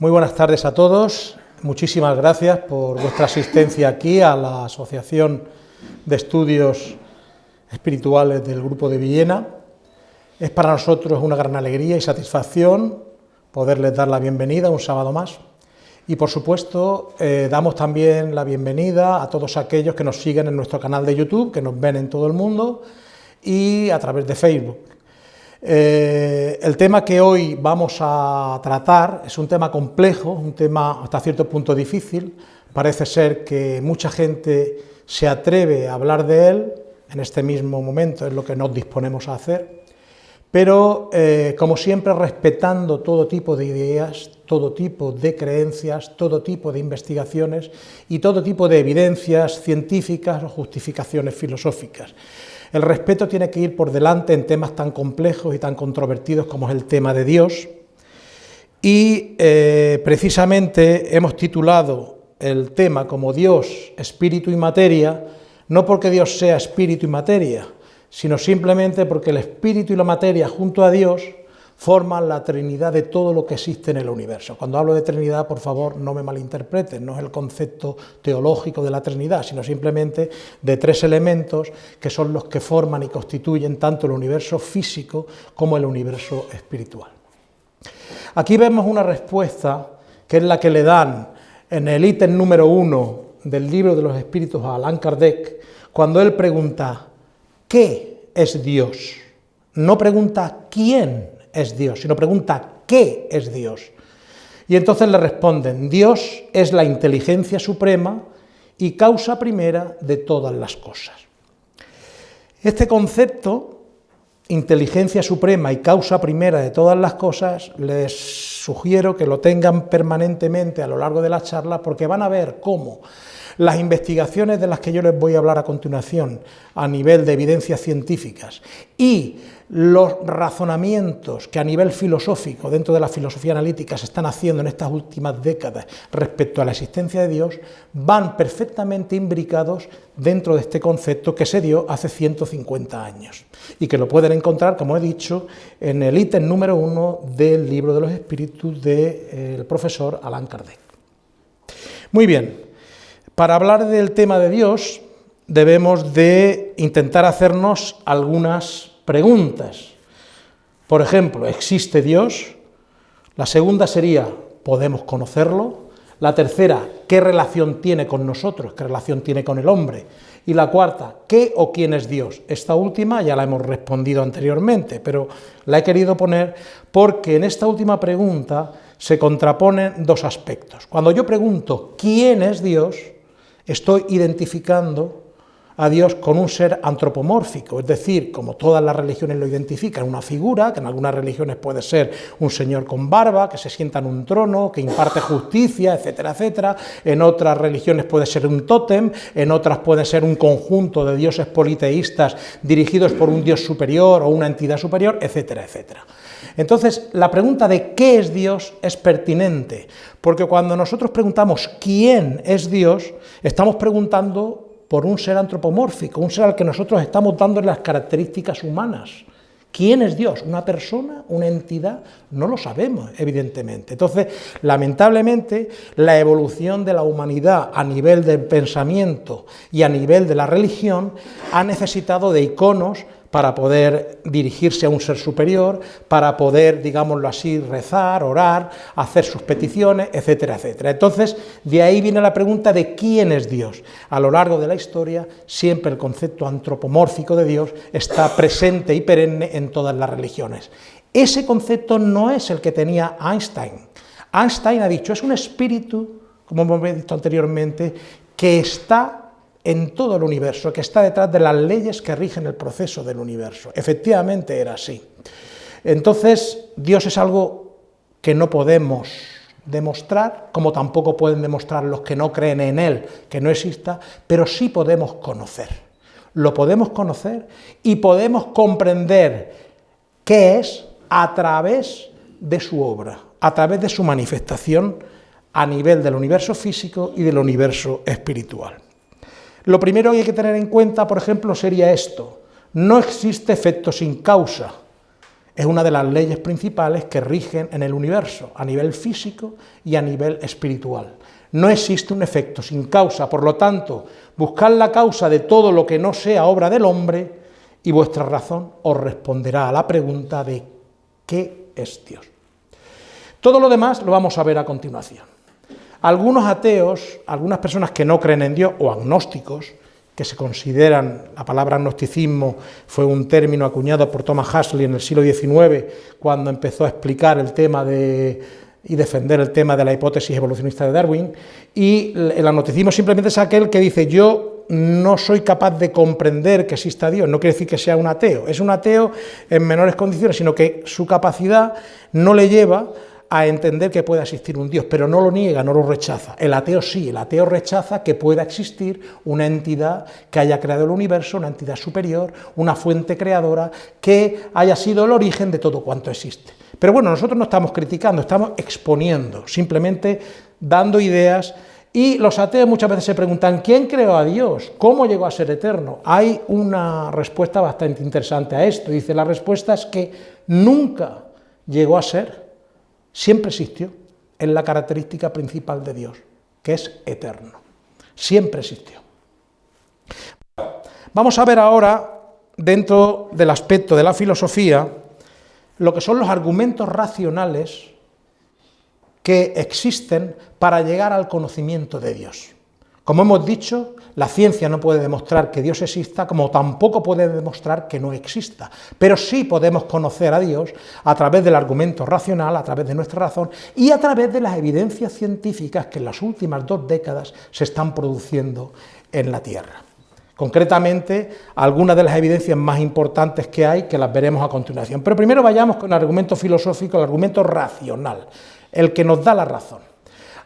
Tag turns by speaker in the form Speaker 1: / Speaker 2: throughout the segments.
Speaker 1: Muy buenas tardes a todos. Muchísimas gracias por vuestra asistencia aquí a la Asociación de Estudios Espirituales del Grupo de Villena. Es para nosotros una gran alegría y satisfacción poderles dar la bienvenida un sábado más. Y por supuesto, eh, damos también la bienvenida a todos aquellos que nos siguen en nuestro canal de YouTube, que nos ven en todo el mundo, y a través de Facebook. Eh, el tema que hoy vamos a tratar es un tema complejo, un tema hasta cierto punto difícil, parece ser que mucha gente se atreve a hablar de él, en este mismo momento es lo que nos disponemos a hacer, pero eh, como siempre respetando todo tipo de ideas, todo tipo de creencias, todo tipo de investigaciones y todo tipo de evidencias científicas o justificaciones filosóficas. El respeto tiene que ir por delante en temas tan complejos y tan controvertidos como es el tema de Dios. Y eh, precisamente hemos titulado el tema como Dios, espíritu y materia, no porque Dios sea espíritu y materia, sino simplemente porque el espíritu y la materia junto a Dios forman la trinidad de todo lo que existe en el universo. Cuando hablo de trinidad, por favor, no me malinterpreten, no es el concepto teológico de la trinidad, sino simplemente de tres elementos que son los que forman y constituyen tanto el universo físico como el universo espiritual. Aquí vemos una respuesta que es la que le dan en el ítem número uno del libro de los espíritus a Allan Kardec, cuando él pregunta, ¿qué es Dios? No pregunta quién es Dios, sino pregunta ¿qué es Dios? Y entonces le responden, Dios es la inteligencia suprema y causa primera de todas las cosas. Este concepto, inteligencia suprema y causa primera de todas las cosas, les sugiero que lo tengan permanentemente a lo largo de la charla porque van a ver cómo las investigaciones de las que yo les voy a hablar a continuación a nivel de evidencias científicas y los razonamientos que a nivel filosófico, dentro de la filosofía analítica, se están haciendo en estas últimas décadas respecto a la existencia de Dios, van perfectamente imbricados dentro de este concepto que se dio hace 150 años y que lo pueden encontrar, como he dicho, en el ítem número uno del libro de los espíritus del profesor Allan Kardec. Muy bien, para hablar del tema de Dios debemos de intentar hacernos algunas preguntas. Por ejemplo, ¿existe Dios? La segunda sería, ¿podemos conocerlo? La tercera, ¿qué relación tiene con nosotros? ¿Qué relación tiene con el hombre? Y la cuarta, ¿qué o quién es Dios? Esta última ya la hemos respondido anteriormente, pero la he querido poner porque en esta última pregunta se contraponen dos aspectos. Cuando yo pregunto ¿quién es Dios?, estoy identificando a Dios con un ser antropomórfico, es decir, como todas las religiones lo identifican, una figura, que en algunas religiones puede ser un señor con barba, que se sienta en un trono, que imparte justicia, etcétera, etcétera, en otras religiones puede ser un tótem, en otras puede ser un conjunto de dioses politeístas dirigidos por un dios superior o una entidad superior, etcétera, etcétera. Entonces, la pregunta de qué es Dios es pertinente, porque cuando nosotros preguntamos quién es Dios, estamos preguntando por un ser antropomórfico, un ser al que nosotros estamos dando las características humanas. ¿Quién es Dios? ¿Una persona? ¿Una entidad? No lo sabemos, evidentemente. Entonces, lamentablemente, la evolución de la humanidad a nivel del pensamiento y a nivel de la religión ha necesitado de iconos para poder dirigirse a un ser superior, para poder, digámoslo así, rezar, orar, hacer sus peticiones, etcétera, etcétera. Entonces, de ahí viene la pregunta de quién es Dios. A lo largo de la historia, siempre el concepto antropomórfico de Dios está presente y perenne en todas las religiones. Ese concepto no es el que tenía Einstein. Einstein ha dicho, es un espíritu, como hemos visto anteriormente, que está en todo el universo, que está detrás de las leyes que rigen el proceso del universo. Efectivamente era así. Entonces, Dios es algo que no podemos demostrar, como tampoco pueden demostrar los que no creen en Él, que no exista, pero sí podemos conocer. Lo podemos conocer y podemos comprender qué es a través de su obra, a través de su manifestación a nivel del universo físico y del universo espiritual. Lo primero que hay que tener en cuenta, por ejemplo, sería esto. No existe efecto sin causa. es una de las leyes principales que rigen en el universo, a nivel físico y a nivel espiritual. No existe un efecto sin causa, por lo tanto, buscad la causa de todo lo que no sea obra del hombre y vuestra razón os responderá a la pregunta de ¿qué es Dios? Todo lo demás lo vamos a ver a continuación. Algunos ateos, algunas personas que no creen en Dios o agnósticos, que se consideran, la palabra agnosticismo fue un término acuñado por Thomas Huxley en el siglo XIX, cuando empezó a explicar el tema de, y defender el tema de la hipótesis evolucionista de Darwin, y el agnosticismo simplemente es aquel que dice yo no soy capaz de comprender que exista Dios, no quiere decir que sea un ateo, es un ateo en menores condiciones, sino que su capacidad no le lleva a entender que pueda existir un Dios, pero no lo niega, no lo rechaza. El ateo sí, el ateo rechaza que pueda existir una entidad que haya creado el universo, una entidad superior, una fuente creadora, que haya sido el origen de todo cuanto existe. Pero bueno, nosotros no estamos criticando, estamos exponiendo, simplemente dando ideas, y los ateos muchas veces se preguntan, ¿quién creó a Dios? ¿Cómo llegó a ser eterno? Hay una respuesta bastante interesante a esto, dice, la respuesta es que nunca llegó a ser siempre existió, es la característica principal de Dios, que es eterno. Siempre existió. Vamos a ver ahora, dentro del aspecto de la filosofía, lo que son los argumentos racionales que existen para llegar al conocimiento de Dios. Como hemos dicho, la ciencia no puede demostrar que Dios exista, como tampoco puede demostrar que no exista, pero sí podemos conocer a Dios a través del argumento racional, a través de nuestra razón y a través de las evidencias científicas que en las últimas dos décadas se están produciendo en la Tierra. Concretamente, algunas de las evidencias más importantes que hay, que las veremos a continuación. Pero primero vayamos con el argumento filosófico, el argumento racional, el que nos da la razón.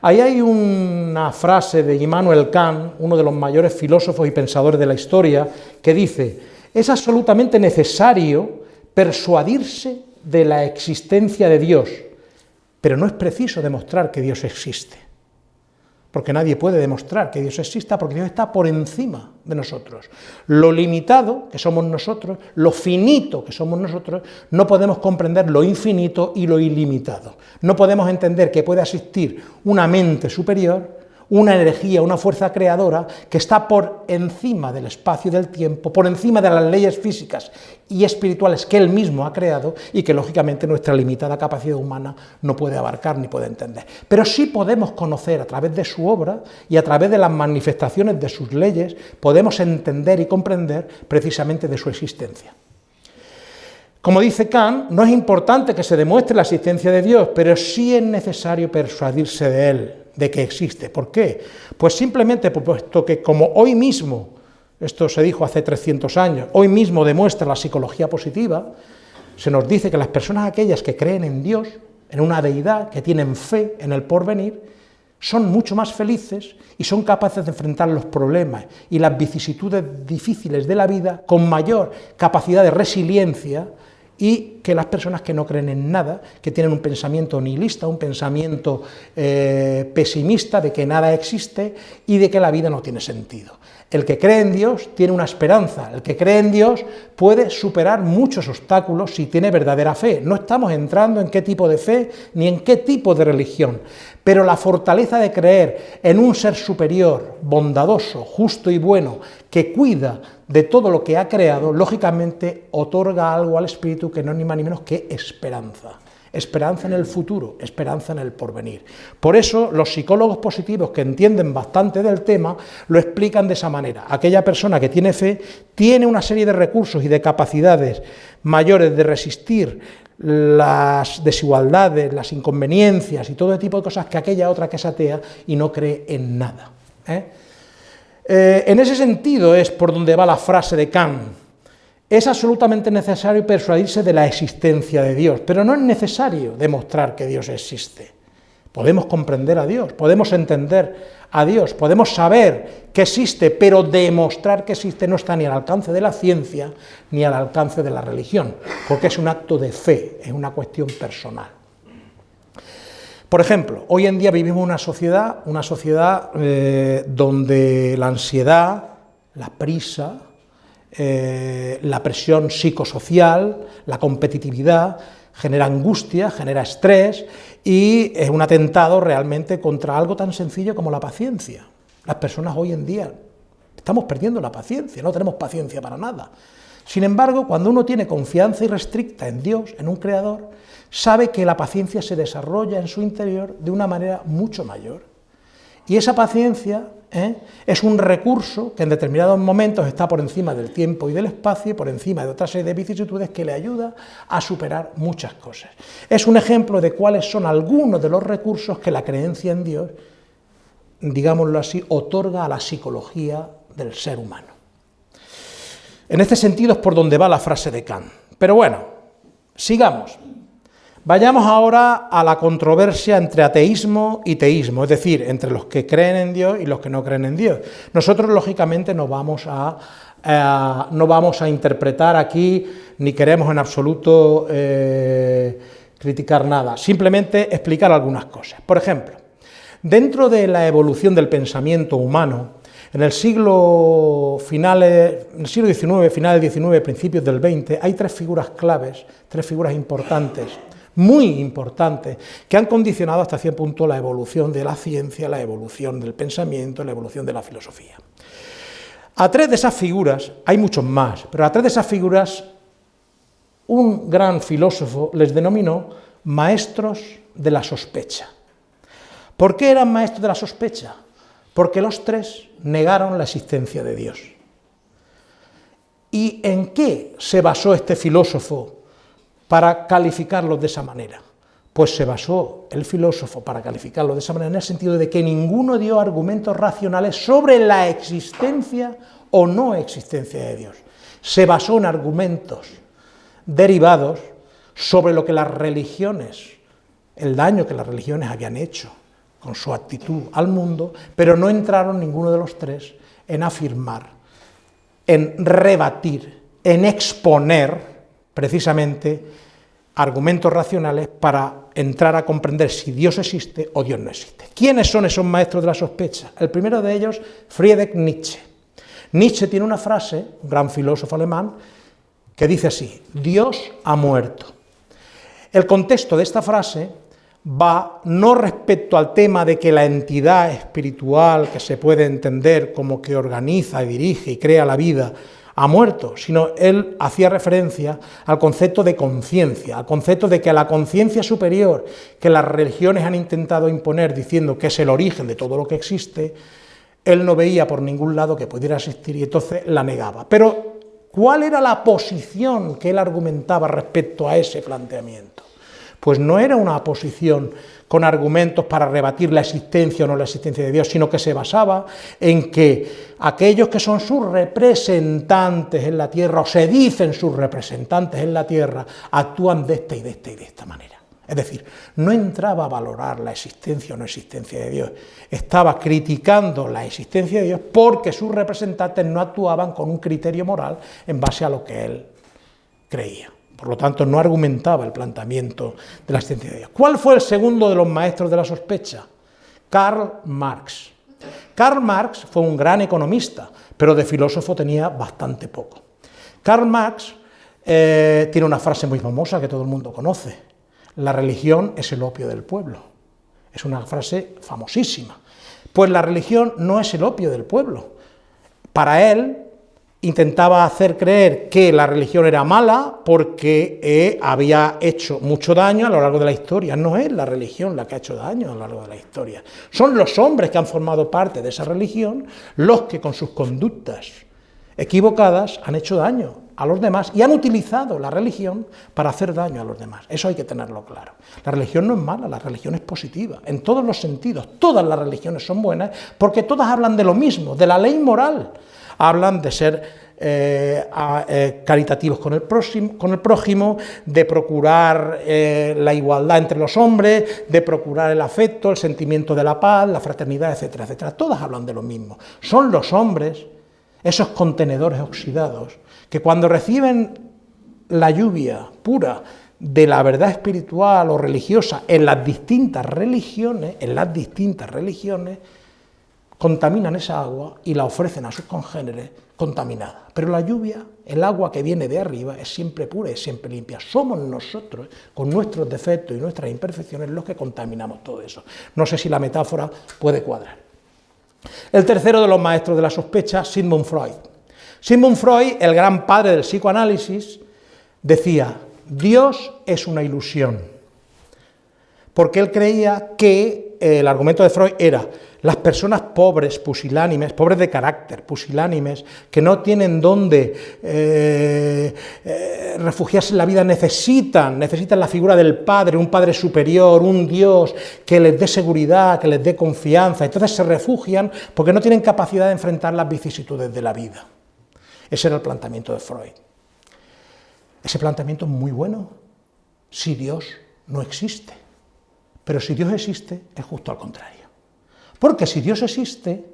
Speaker 1: Ahí hay una frase de Immanuel Kant, uno de los mayores filósofos y pensadores de la historia, que dice, es absolutamente necesario persuadirse de la existencia de Dios, pero no es preciso demostrar que Dios existe porque nadie puede demostrar que Dios exista, porque Dios está por encima de nosotros. Lo limitado que somos nosotros, lo finito que somos nosotros, no podemos comprender lo infinito y lo ilimitado. No podemos entender que puede existir una mente superior una energía, una fuerza creadora que está por encima del espacio y del tiempo, por encima de las leyes físicas y espirituales que él mismo ha creado y que lógicamente nuestra limitada capacidad humana no puede abarcar ni puede entender. Pero sí podemos conocer a través de su obra y a través de las manifestaciones de sus leyes, podemos entender y comprender precisamente de su existencia. Como dice Kant, no es importante que se demuestre la existencia de Dios, pero sí es necesario persuadirse de Él, de que existe. ¿Por qué? Pues simplemente puesto que como hoy mismo, esto se dijo hace 300 años, hoy mismo demuestra la psicología positiva, se nos dice que las personas aquellas que creen en Dios, en una deidad, que tienen fe en el porvenir, son mucho más felices y son capaces de enfrentar los problemas y las vicisitudes difíciles de la vida con mayor capacidad de resiliencia y que las personas que no creen en nada, que tienen un pensamiento nihilista, un pensamiento eh, pesimista de que nada existe y de que la vida no tiene sentido. El que cree en Dios tiene una esperanza, el que cree en Dios puede superar muchos obstáculos si tiene verdadera fe. No estamos entrando en qué tipo de fe ni en qué tipo de religión, pero la fortaleza de creer en un ser superior, bondadoso, justo y bueno, que cuida de todo lo que ha creado, lógicamente otorga algo al espíritu que no es ni más ni menos que esperanza. Esperanza en el futuro, esperanza en el porvenir. Por eso los psicólogos positivos que entienden bastante del tema lo explican de esa manera. Aquella persona que tiene fe tiene una serie de recursos y de capacidades mayores de resistir las desigualdades, las inconveniencias y todo tipo de cosas que aquella otra que es atea y no cree en nada. ¿eh? Eh, en ese sentido es por donde va la frase de Kant. Es absolutamente necesario persuadirse de la existencia de Dios, pero no es necesario demostrar que Dios existe. Podemos comprender a Dios, podemos entender a Dios, podemos saber que existe, pero demostrar que existe no está ni al alcance de la ciencia ni al alcance de la religión, porque es un acto de fe, es una cuestión personal. Por ejemplo, hoy en día vivimos una sociedad, una sociedad eh, donde la ansiedad, la prisa, eh, la presión psicosocial, la competitividad, genera angustia, genera estrés y es un atentado realmente contra algo tan sencillo como la paciencia. Las personas hoy en día estamos perdiendo la paciencia, no tenemos paciencia para nada. Sin embargo, cuando uno tiene confianza irrestricta en Dios, en un Creador, sabe que la paciencia se desarrolla en su interior de una manera mucho mayor. Y esa paciencia ¿eh? es un recurso que en determinados momentos está por encima del tiempo y del espacio, por encima de otra serie de vicisitudes que le ayuda a superar muchas cosas. Es un ejemplo de cuáles son algunos de los recursos que la creencia en Dios, digámoslo así, otorga a la psicología del ser humano. En este sentido es por donde va la frase de Kant. Pero bueno, sigamos. Vayamos ahora a la controversia entre ateísmo y teísmo, es decir, entre los que creen en Dios y los que no creen en Dios. Nosotros, lógicamente, no vamos a, eh, no vamos a interpretar aquí, ni queremos en absoluto eh, criticar nada, simplemente explicar algunas cosas. Por ejemplo, dentro de la evolución del pensamiento humano, en el siglo, finales, en siglo XIX, finales XIX, principios del XX, hay tres figuras claves, tres figuras importantes muy importantes que han condicionado hasta cierto punto la evolución de la ciencia, la evolución del pensamiento, la evolución de la filosofía. A tres de esas figuras, hay muchos más, pero a tres de esas figuras un gran filósofo les denominó maestros de la sospecha. ¿Por qué eran maestros de la sospecha? Porque los tres negaron la existencia de Dios. ¿Y en qué se basó este filósofo para calificarlos de esa manera? Pues se basó el filósofo para calificarlo de esa manera en el sentido de que ninguno dio argumentos racionales sobre la existencia o no existencia de Dios. Se basó en argumentos derivados sobre lo que las religiones, el daño que las religiones habían hecho con su actitud al mundo, pero no entraron ninguno de los tres en afirmar, en rebatir, en exponer precisamente argumentos racionales para entrar a comprender si Dios existe o Dios no existe. ¿Quiénes son esos maestros de la sospecha? El primero de ellos, Friedrich Nietzsche. Nietzsche tiene una frase, un gran filósofo alemán, que dice así, Dios ha muerto. El contexto de esta frase va no respecto al tema de que la entidad espiritual que se puede entender como que organiza y dirige y crea la vida ha muerto, sino él hacía referencia al concepto de conciencia, al concepto de que la conciencia superior que las religiones han intentado imponer diciendo que es el origen de todo lo que existe, él no veía por ningún lado que pudiera existir y entonces la negaba. Pero, ¿cuál era la posición que él argumentaba respecto a ese planteamiento? Pues no era una posición con argumentos para rebatir la existencia o no la existencia de Dios, sino que se basaba en que aquellos que son sus representantes en la tierra, o se dicen sus representantes en la tierra, actúan de esta y de esta y de esta manera. Es decir, no entraba a valorar la existencia o no existencia de Dios, estaba criticando la existencia de Dios porque sus representantes no actuaban con un criterio moral en base a lo que él creía. Por lo tanto, no argumentaba el planteamiento de la ciencia de Dios. ¿Cuál fue el segundo de los maestros de la sospecha? Karl Marx. Karl Marx fue un gran economista, pero de filósofo tenía bastante poco. Karl Marx eh, tiene una frase muy famosa que todo el mundo conoce. La religión es el opio del pueblo. Es una frase famosísima. Pues la religión no es el opio del pueblo. Para él, intentaba hacer creer que la religión era mala porque eh, había hecho mucho daño a lo largo de la historia. No es la religión la que ha hecho daño a lo largo de la historia. Son los hombres que han formado parte de esa religión los que con sus conductas equivocadas han hecho daño a los demás y han utilizado la religión para hacer daño a los demás. Eso hay que tenerlo claro. La religión no es mala, la religión es positiva, en todos los sentidos. Todas las religiones son buenas porque todas hablan de lo mismo, de la ley moral hablan de ser eh, eh, caritativos con el, con el, prójimo, de procurar eh, la igualdad entre los hombres, de procurar el afecto, el sentimiento de la paz, la fraternidad, etcétera, etcétera. Todas hablan de lo mismo. Son los hombres, esos contenedores oxidados, que cuando reciben la lluvia pura de la verdad espiritual o religiosa en las distintas religiones, en las distintas religiones, contaminan esa agua y la ofrecen a sus congéneres contaminada. Pero la lluvia, el agua que viene de arriba, es siempre pura, es siempre limpia. Somos nosotros, con nuestros defectos y nuestras imperfecciones, los que contaminamos todo eso. No sé si la metáfora puede cuadrar. El tercero de los maestros de la sospecha, Sigmund Freud. Sigmund Freud, el gran padre del psicoanálisis, decía, Dios es una ilusión, porque él creía que el argumento de Freud era las personas pobres, pusilánimes, pobres de carácter, pusilánimes, que no tienen dónde eh, eh, refugiarse en la vida, necesitan, necesitan la figura del Padre, un Padre superior, un Dios que les dé seguridad, que les dé confianza. Entonces se refugian porque no tienen capacidad de enfrentar las vicisitudes de la vida. Ese era el planteamiento de Freud. Ese planteamiento es muy bueno si Dios no existe. Pero si Dios existe, es justo al contrario. Porque si Dios existe,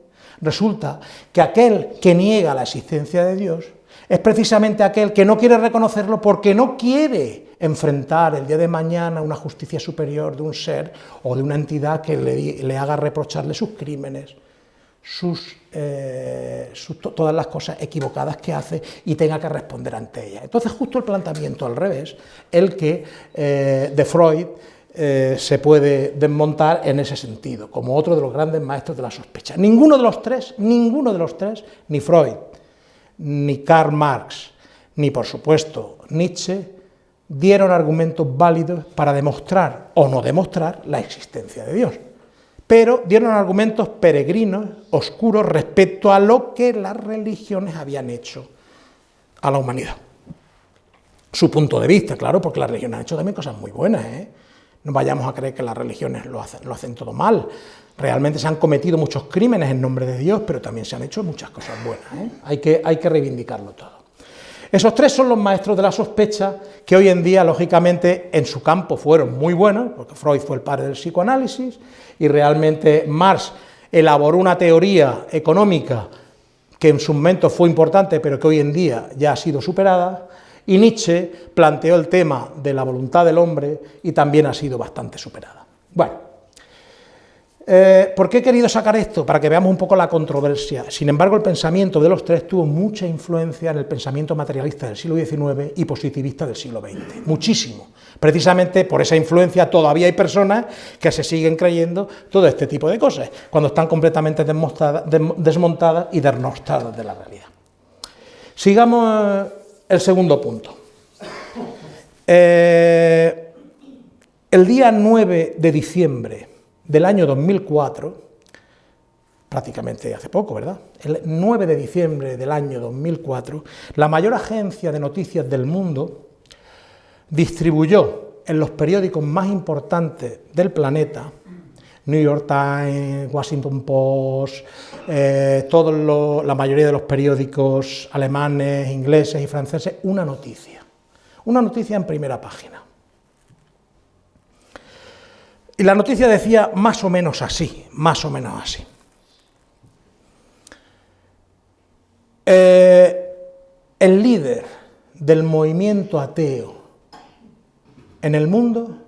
Speaker 1: resulta que aquel que niega la existencia de Dios es precisamente aquel que no quiere reconocerlo porque no quiere enfrentar el día de mañana una justicia superior de un ser o de una entidad que le, haga reprocharle sus crímenes, sus, eh, todas las cosas equivocadas que hace y tenga que responder ante ellas. Entonces justo el planteamiento al revés, el que eh, de Freud eh, se puede desmontar en ese sentido, como otro de los grandes maestros de la sospecha. Ninguno de los tres, ninguno de los tres, ni Freud, ni Karl Marx, ni por supuesto Nietzsche, dieron argumentos válidos para demostrar o no demostrar la existencia de Dios, pero dieron argumentos peregrinos, oscuros, respecto a lo que las religiones habían hecho a la humanidad. Su punto de vista, claro, porque las religiones han hecho también cosas muy buenas, ¿eh? No vayamos a creer que las religiones lo hacen, todo mal. Realmente se han cometido muchos crímenes en nombre de Dios, pero también se han hecho muchas cosas buenas. ¿eh? Hay, que, hay que reivindicarlo todo. Esos tres son los maestros de la sospecha que hoy en día, lógicamente, en su campo fueron muy buenos, porque Freud fue el padre del psicoanálisis, y realmente Marx elaboró una teoría económica que en su momento fue importante, pero que hoy en día ya ha sido superada, y Nietzsche planteó el tema de la voluntad del hombre y también ha sido bastante superada. Bueno, eh, ¿por qué he querido sacar esto? Para que veamos un poco la controversia. Sin embargo, el pensamiento de los tres tuvo mucha influencia en el pensamiento materialista del siglo XIX y positivista del siglo XX, muchísimo. Precisamente por esa influencia todavía hay personas que se siguen creyendo todo este tipo de cosas, cuando están completamente desmontadas y desnostadas de la realidad. Sigamos el segundo punto. Eh, el día 9 de diciembre del año 2004, prácticamente hace poco, ¿verdad? El 9 de diciembre del año 2004, la mayor agencia de noticias del mundo distribuyó en los periódicos más importantes del planeta New York Times, Washington Post, eh, la mayoría de los periódicos alemanes, ingleses y franceses, una noticia, una noticia en primera página. Y la noticia decía más o menos así, más o menos así. Eh, el líder del movimiento ateo en el mundo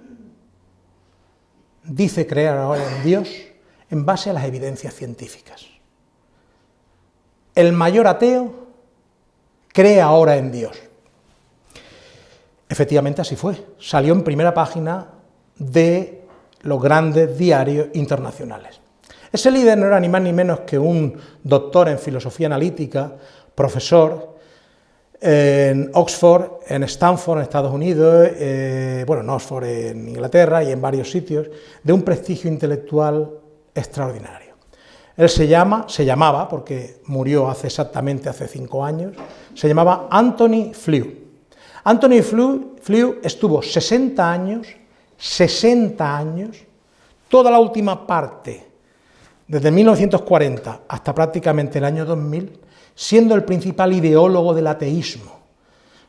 Speaker 1: dice creer ahora en Dios en base a las evidencias científicas. El mayor ateo cree ahora en Dios. Efectivamente así fue. Salió en primera página de los grandes diarios internacionales. Ese líder no era ni más ni menos que un doctor en filosofía analítica, profesor, en Oxford, en Stanford, en Estados Unidos, eh, bueno, en Oxford, en Inglaterra y en varios sitios, de un prestigio intelectual extraordinario. Él se llama, se llamaba, porque murió hace exactamente hace cinco años, se llamaba Anthony Flew. Anthony Flew, Flew estuvo 60 años, 60 años, toda la última parte, desde 1940 hasta prácticamente el año 2000, siendo el principal ideólogo del ateísmo.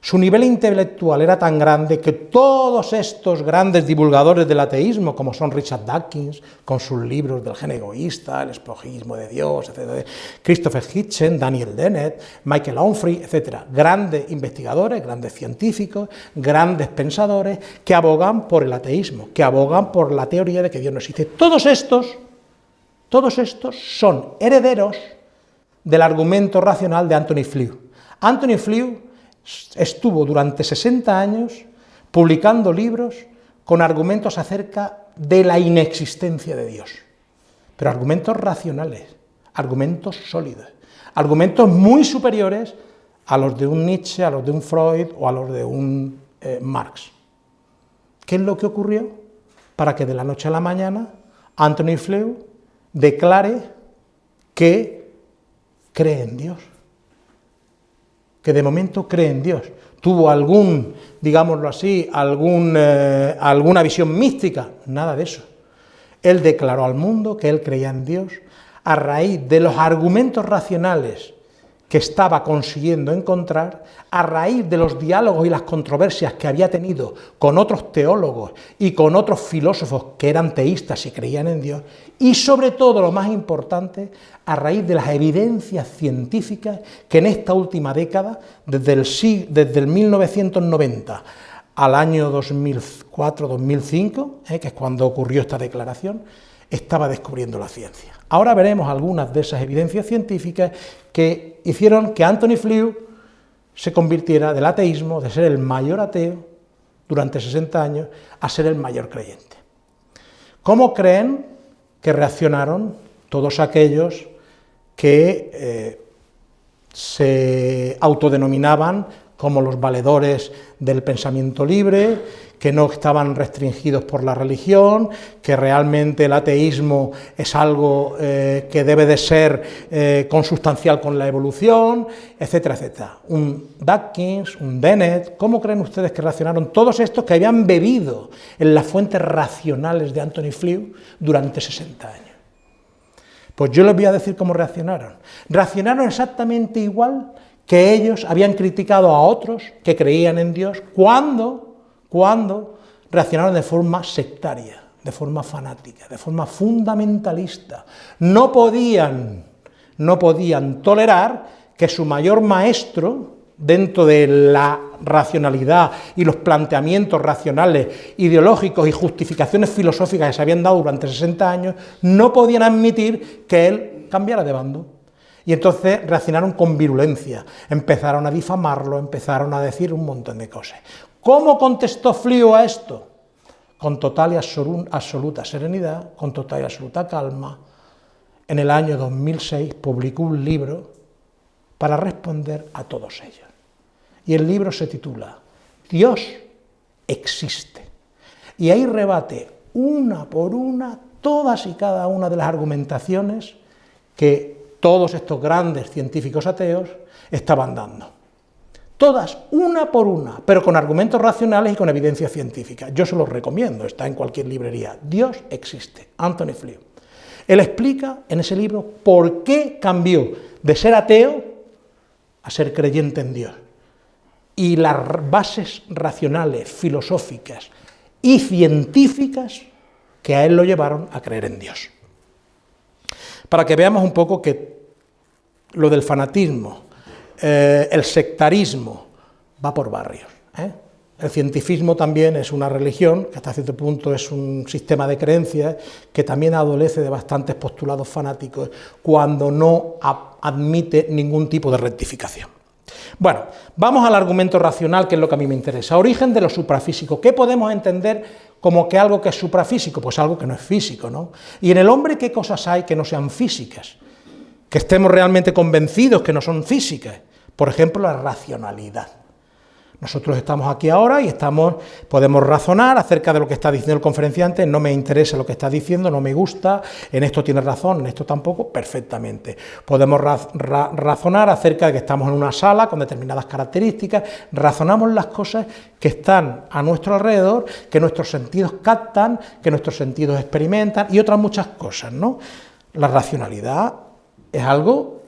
Speaker 1: Su nivel intelectual era tan grande que todos estos grandes divulgadores del ateísmo, como son Richard Dawkins, con sus libros del gen egoísta, el esplojismo de Dios, etc., Christopher Hitchens, Daniel Dennett, Michael Onfray, etc., grandes investigadores, grandes científicos, grandes pensadores, que abogan por el ateísmo, que abogan por la teoría de que Dios no existe. Todos estos, todos estos son herederos del argumento racional de Anthony Flew. Anthony Flew estuvo durante 60 años publicando libros con argumentos acerca de la inexistencia de Dios, pero argumentos racionales, argumentos sólidos, argumentos muy superiores a los de un Nietzsche, a los de un Freud o a los de un eh, Marx. ¿Qué es lo que ocurrió? Para que de la noche a la mañana Anthony Flew declare que cree en Dios, que de momento cree en Dios. ¿Tuvo algún, digámoslo así, algún, eh, alguna visión mística? Nada de eso. Él declaró al mundo que él creía en Dios a raíz de los argumentos racionales que estaba consiguiendo encontrar a raíz de los diálogos y las controversias que había tenido con otros teólogos y con otros filósofos que eran teístas y creían en Dios, y sobre todo, lo más importante, a raíz de las evidencias científicas que en esta última década, desde el, desde el 1990 al año 2004-2005, eh, que es cuando ocurrió esta declaración, estaba descubriendo la ciencia. Ahora veremos algunas de esas evidencias científicas que hicieron que Anthony Flew se convirtiera del ateísmo, de ser el mayor ateo durante 60 años, a ser el mayor creyente. ¿Cómo creen que reaccionaron todos aquellos que eh, se autodenominaban como los valedores del pensamiento libre, que no estaban restringidos por la religión, que realmente el ateísmo es algo eh, que debe de ser eh, consustancial con la evolución, etcétera, etcétera. Un Dawkins, un Dennett, ¿cómo creen ustedes que reaccionaron todos estos que habían bebido en las fuentes racionales de Anthony Flew durante 60 años? Pues yo les voy a decir cómo reaccionaron. Reaccionaron exactamente igual que ellos habían criticado a otros que creían en Dios cuando cuando reaccionaron de forma sectaria, de forma fanática, de forma fundamentalista. No podían, no podían tolerar que su mayor maestro, dentro de la racionalidad y los planteamientos racionales, ideológicos y justificaciones filosóficas que se habían dado durante 60 años, no podían admitir que él cambiara de bando. Y entonces reaccionaron con virulencia, empezaron a difamarlo, empezaron a decir un montón de cosas. ¿Cómo contestó Flío a esto? Con total y absoluta serenidad, con total y absoluta calma. En el año 2006 publicó un libro para responder a todos ellos. Y el libro se titula Dios existe. Y ahí rebate una por una todas y cada una de las argumentaciones que todos estos grandes científicos ateos estaban dando todas, una por una, pero con argumentos racionales y con evidencia científica. Yo se los recomiendo, está en cualquier librería. Dios existe, Anthony Flew. Él explica en ese libro por qué cambió de ser ateo a ser creyente en Dios. Y las bases racionales, filosóficas y científicas que a él lo llevaron a creer en Dios. Para que veamos un poco que lo del fanatismo, eh, el sectarismo va por barrios. ¿eh? El cientifismo también es una religión, que hasta cierto punto es un sistema de creencias, que también adolece de bastantes postulados fanáticos cuando no admite ningún tipo de rectificación. Bueno, vamos al argumento racional, que es lo que a mí me interesa. Origen de lo suprafísico. ¿Qué podemos entender como que algo que es suprafísico? Pues algo que no es físico, ¿no? Y en el hombre, ¿qué cosas hay que no sean físicas? Que estemos realmente convencidos que no son físicas. Por ejemplo, la racionalidad. Nosotros estamos aquí ahora y estamos, podemos razonar acerca de lo que está diciendo el conferenciante, no me interesa lo que está diciendo, no me gusta, en esto tiene razón, en esto tampoco, perfectamente. Podemos razonar acerca de que estamos en una sala con determinadas características, razonamos las cosas que están a nuestro alrededor, que nuestros sentidos captan, que nuestros sentidos experimentan y otras muchas cosas, ¿no? La racionalidad es algo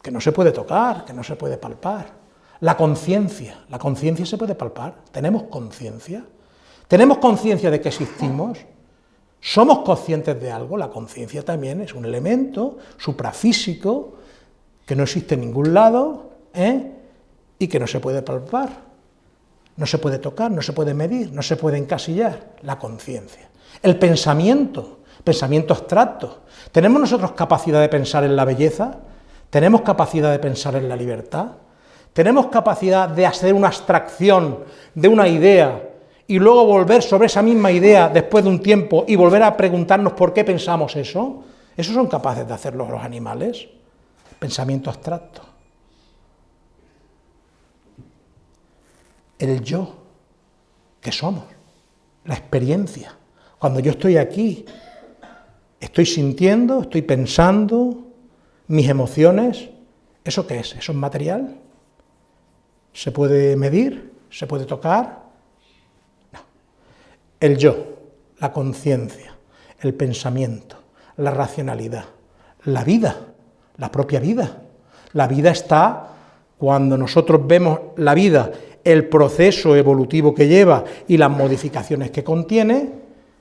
Speaker 1: que no se puede tocar, que no se puede palpar. La conciencia, la conciencia se puede palpar, tenemos conciencia, tenemos conciencia de que existimos, somos conscientes de algo, la conciencia también es un elemento suprafísico que no existe en ningún lado ¿eh? y que no se puede palpar, no se puede tocar, no se puede medir, no se puede encasillar, la conciencia. El pensamiento, pensamiento abstracto. ¿Tenemos nosotros capacidad de pensar en la belleza? ¿Tenemos capacidad de pensar en la libertad? ¿Tenemos capacidad de hacer una abstracción de una idea y luego volver sobre esa misma idea después de un tiempo y volver a preguntarnos por qué pensamos eso? ¿Eso son capaces de hacerlo los animales? Pensamiento abstracto. El yo, que somos, la experiencia. Cuando yo estoy aquí, estoy sintiendo, estoy pensando, mis emociones, ¿eso qué es? ¿Eso es material? ¿Se puede medir? ¿Se puede tocar? No. El yo, la conciencia, el pensamiento, la racionalidad, la vida, la propia vida. La vida está, cuando nosotros vemos la vida, el proceso evolutivo que lleva y las modificaciones que contiene,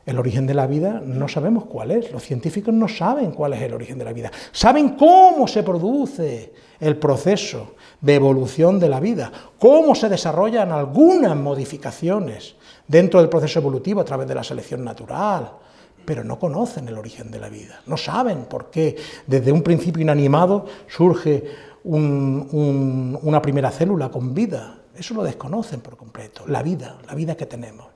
Speaker 1: el origen de la vida no sabemos cuál es, los científicos no saben cuál es el origen de la vida, saben cómo se produce el proceso de evolución de la vida, cómo se desarrollan algunas modificaciones dentro del proceso evolutivo a través de la selección natural, pero no conocen el origen de la vida, no saben por qué. Desde un principio inanimado surge una primera célula con vida, eso lo desconocen por completo, la vida, la vida que tenemos,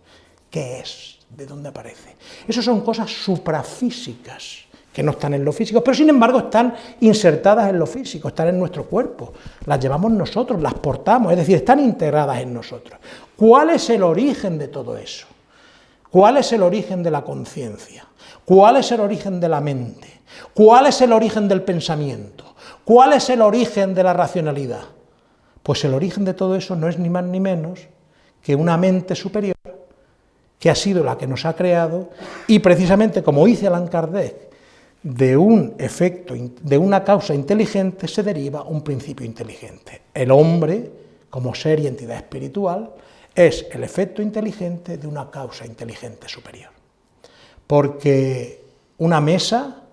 Speaker 1: ¿qué es? ¿De dónde aparece? Eso son cosas suprafísicas, que no están en lo físico, pero sin embargo están insertadas en lo físico, están en nuestro cuerpo, las llevamos nosotros, las portamos, es decir, están integradas en nosotros. ¿Cuál es el origen de todo eso? ¿Cuál es el origen de la conciencia? ¿Cuál es el origen de la mente? ¿Cuál es el origen del pensamiento? ¿Cuál es el origen de la racionalidad? Pues el origen de todo eso no es ni más ni menos que una mente superior que ha sido la que nos ha creado y precisamente como dice Allan Kardec, de un efecto, de una causa inteligente se deriva un principio inteligente. El hombre, como ser y entidad espiritual, es el efecto inteligente de una causa inteligente superior. Porque una mesa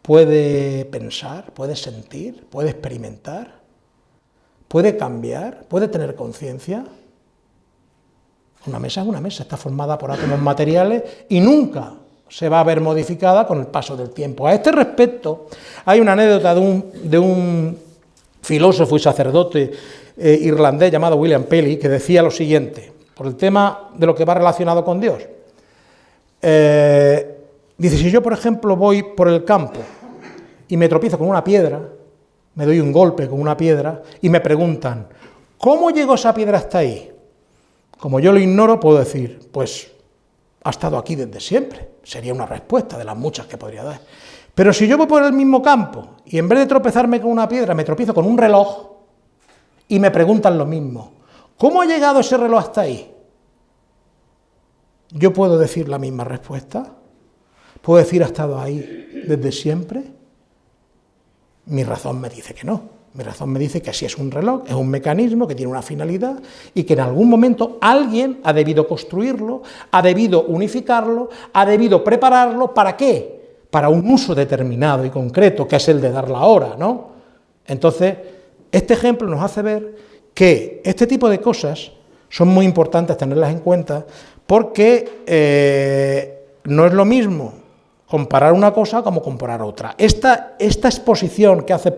Speaker 1: puede pensar, puede sentir, puede experimentar, puede cambiar, puede tener conciencia. Una mesa es una mesa, está formada por átomos materiales y nunca se va a ver modificada con el paso del tiempo. A este respecto, hay una anécdota de un, filósofo y sacerdote eh, irlandés llamado William Paley, que decía lo siguiente, por el tema de lo que va relacionado con Dios. Eh, dice, si yo, por ejemplo, voy por el campo y me tropiezo con una piedra, me doy un golpe con una piedra y me preguntan, ¿cómo llegó esa piedra hasta ahí? Como yo lo ignoro, puedo decir, pues ha estado aquí desde siempre. Sería una respuesta de las muchas que podría dar. Pero si yo voy por el mismo campo y en vez de tropezarme con una piedra me tropiezo con un reloj y me preguntan lo mismo, ¿cómo ha llegado ese reloj hasta ahí? Yo puedo decir la misma respuesta. ¿Puedo decir ha estado ahí desde siempre? Mi razón me dice que no. Mi razón me dice que así es un reloj, es un mecanismo que tiene una finalidad y que en algún momento alguien ha debido construirlo, ha debido unificarlo, ha debido prepararlo, ¿para qué? Para un uso determinado y concreto, que es el de dar la hora, ¿no? Entonces, este ejemplo nos hace ver que este tipo de cosas son muy importantes tenerlas en cuenta porque eh, no es lo mismo comparar una cosa como comparar otra. Esta, esta exposición que hace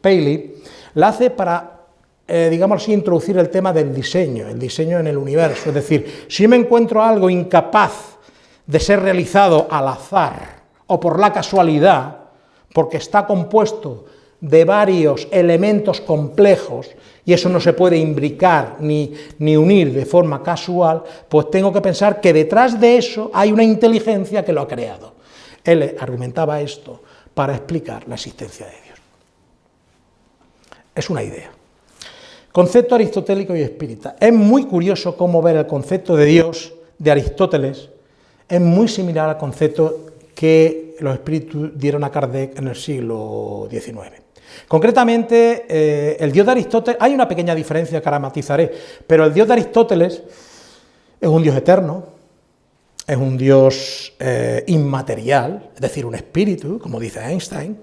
Speaker 1: Paley, la hace para, eh, digamos así, introducir el tema del diseño, el diseño en el universo. Es decir, si me encuentro algo incapaz de ser realizado al azar o por la casualidad, porque está compuesto de varios elementos complejos y eso no se puede imbricar ni, ni, unir de forma casual, pues tengo que pensar que detrás de eso hay una inteligencia que lo ha creado. Él argumentaba esto para explicar la existencia de Dios. Es una idea. Concepto aristotélico y espírita. Es muy curioso cómo ver el concepto de Dios de Aristóteles, es muy similar al concepto que los espíritus dieron a Kardec en el siglo XIX. Concretamente, eh, el Dios de Aristóteles, hay una pequeña diferencia que ahora matizaré, pero el Dios de Aristóteles es un Dios eterno, es un Dios eh, inmaterial, es decir, un espíritu, como dice Einstein,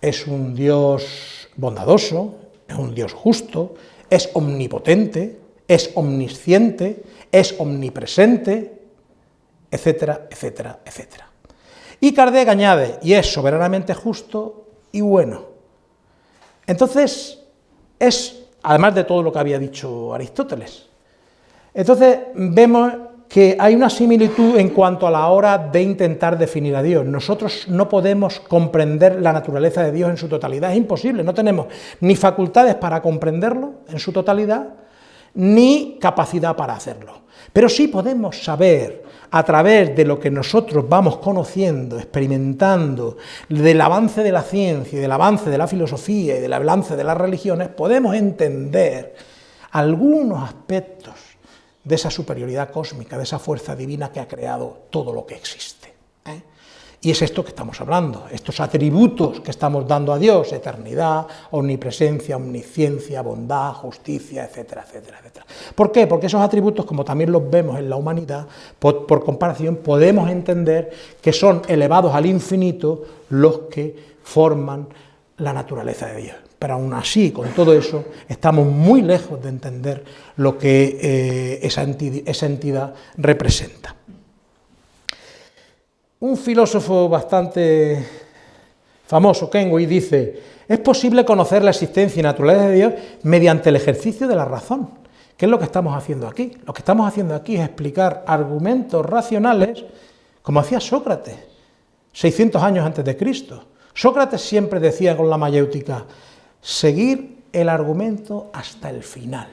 Speaker 1: es un Dios bondadoso, es un Dios justo, es omnipotente, es omnisciente, es omnipresente, etcétera, etcétera, etcétera. Y Kardec añade, y es soberanamente justo y bueno. Entonces, es, además de todo lo que había dicho Aristóteles, entonces vemos que hay una similitud en cuanto a la hora de intentar definir a Dios. Nosotros no podemos comprender la naturaleza de Dios en su totalidad, es imposible, no tenemos ni facultades para comprenderlo en su totalidad, ni capacidad para hacerlo. Pero sí podemos saber, a través de lo que nosotros vamos conociendo, experimentando, del avance de la ciencia, y del avance de la filosofía y del avance de las religiones, podemos entender algunos aspectos de esa superioridad cósmica, de esa fuerza divina que ha creado todo lo que existe. ¿eh? Y es esto que estamos hablando, estos atributos que estamos dando a Dios, eternidad, omnipresencia, omnisciencia, bondad, justicia, etcétera, etcétera, etcétera. ¿Por qué? Porque esos atributos, como también los vemos en la humanidad, por, por comparación, podemos entender que son elevados al infinito los que forman la naturaleza de Dios pero aún así, con todo eso, estamos muy lejos de entender lo que eh, esa, entidad, representa. Un filósofo bastante famoso, Kenway, dice, es posible conocer la existencia y naturaleza de Dios mediante el ejercicio de la razón. ¿Qué es lo que estamos haciendo aquí? Lo que estamos haciendo aquí es explicar argumentos racionales como hacía Sócrates, 600 años antes de Cristo. Sócrates siempre decía con la mayéutica, seguir el argumento hasta el final,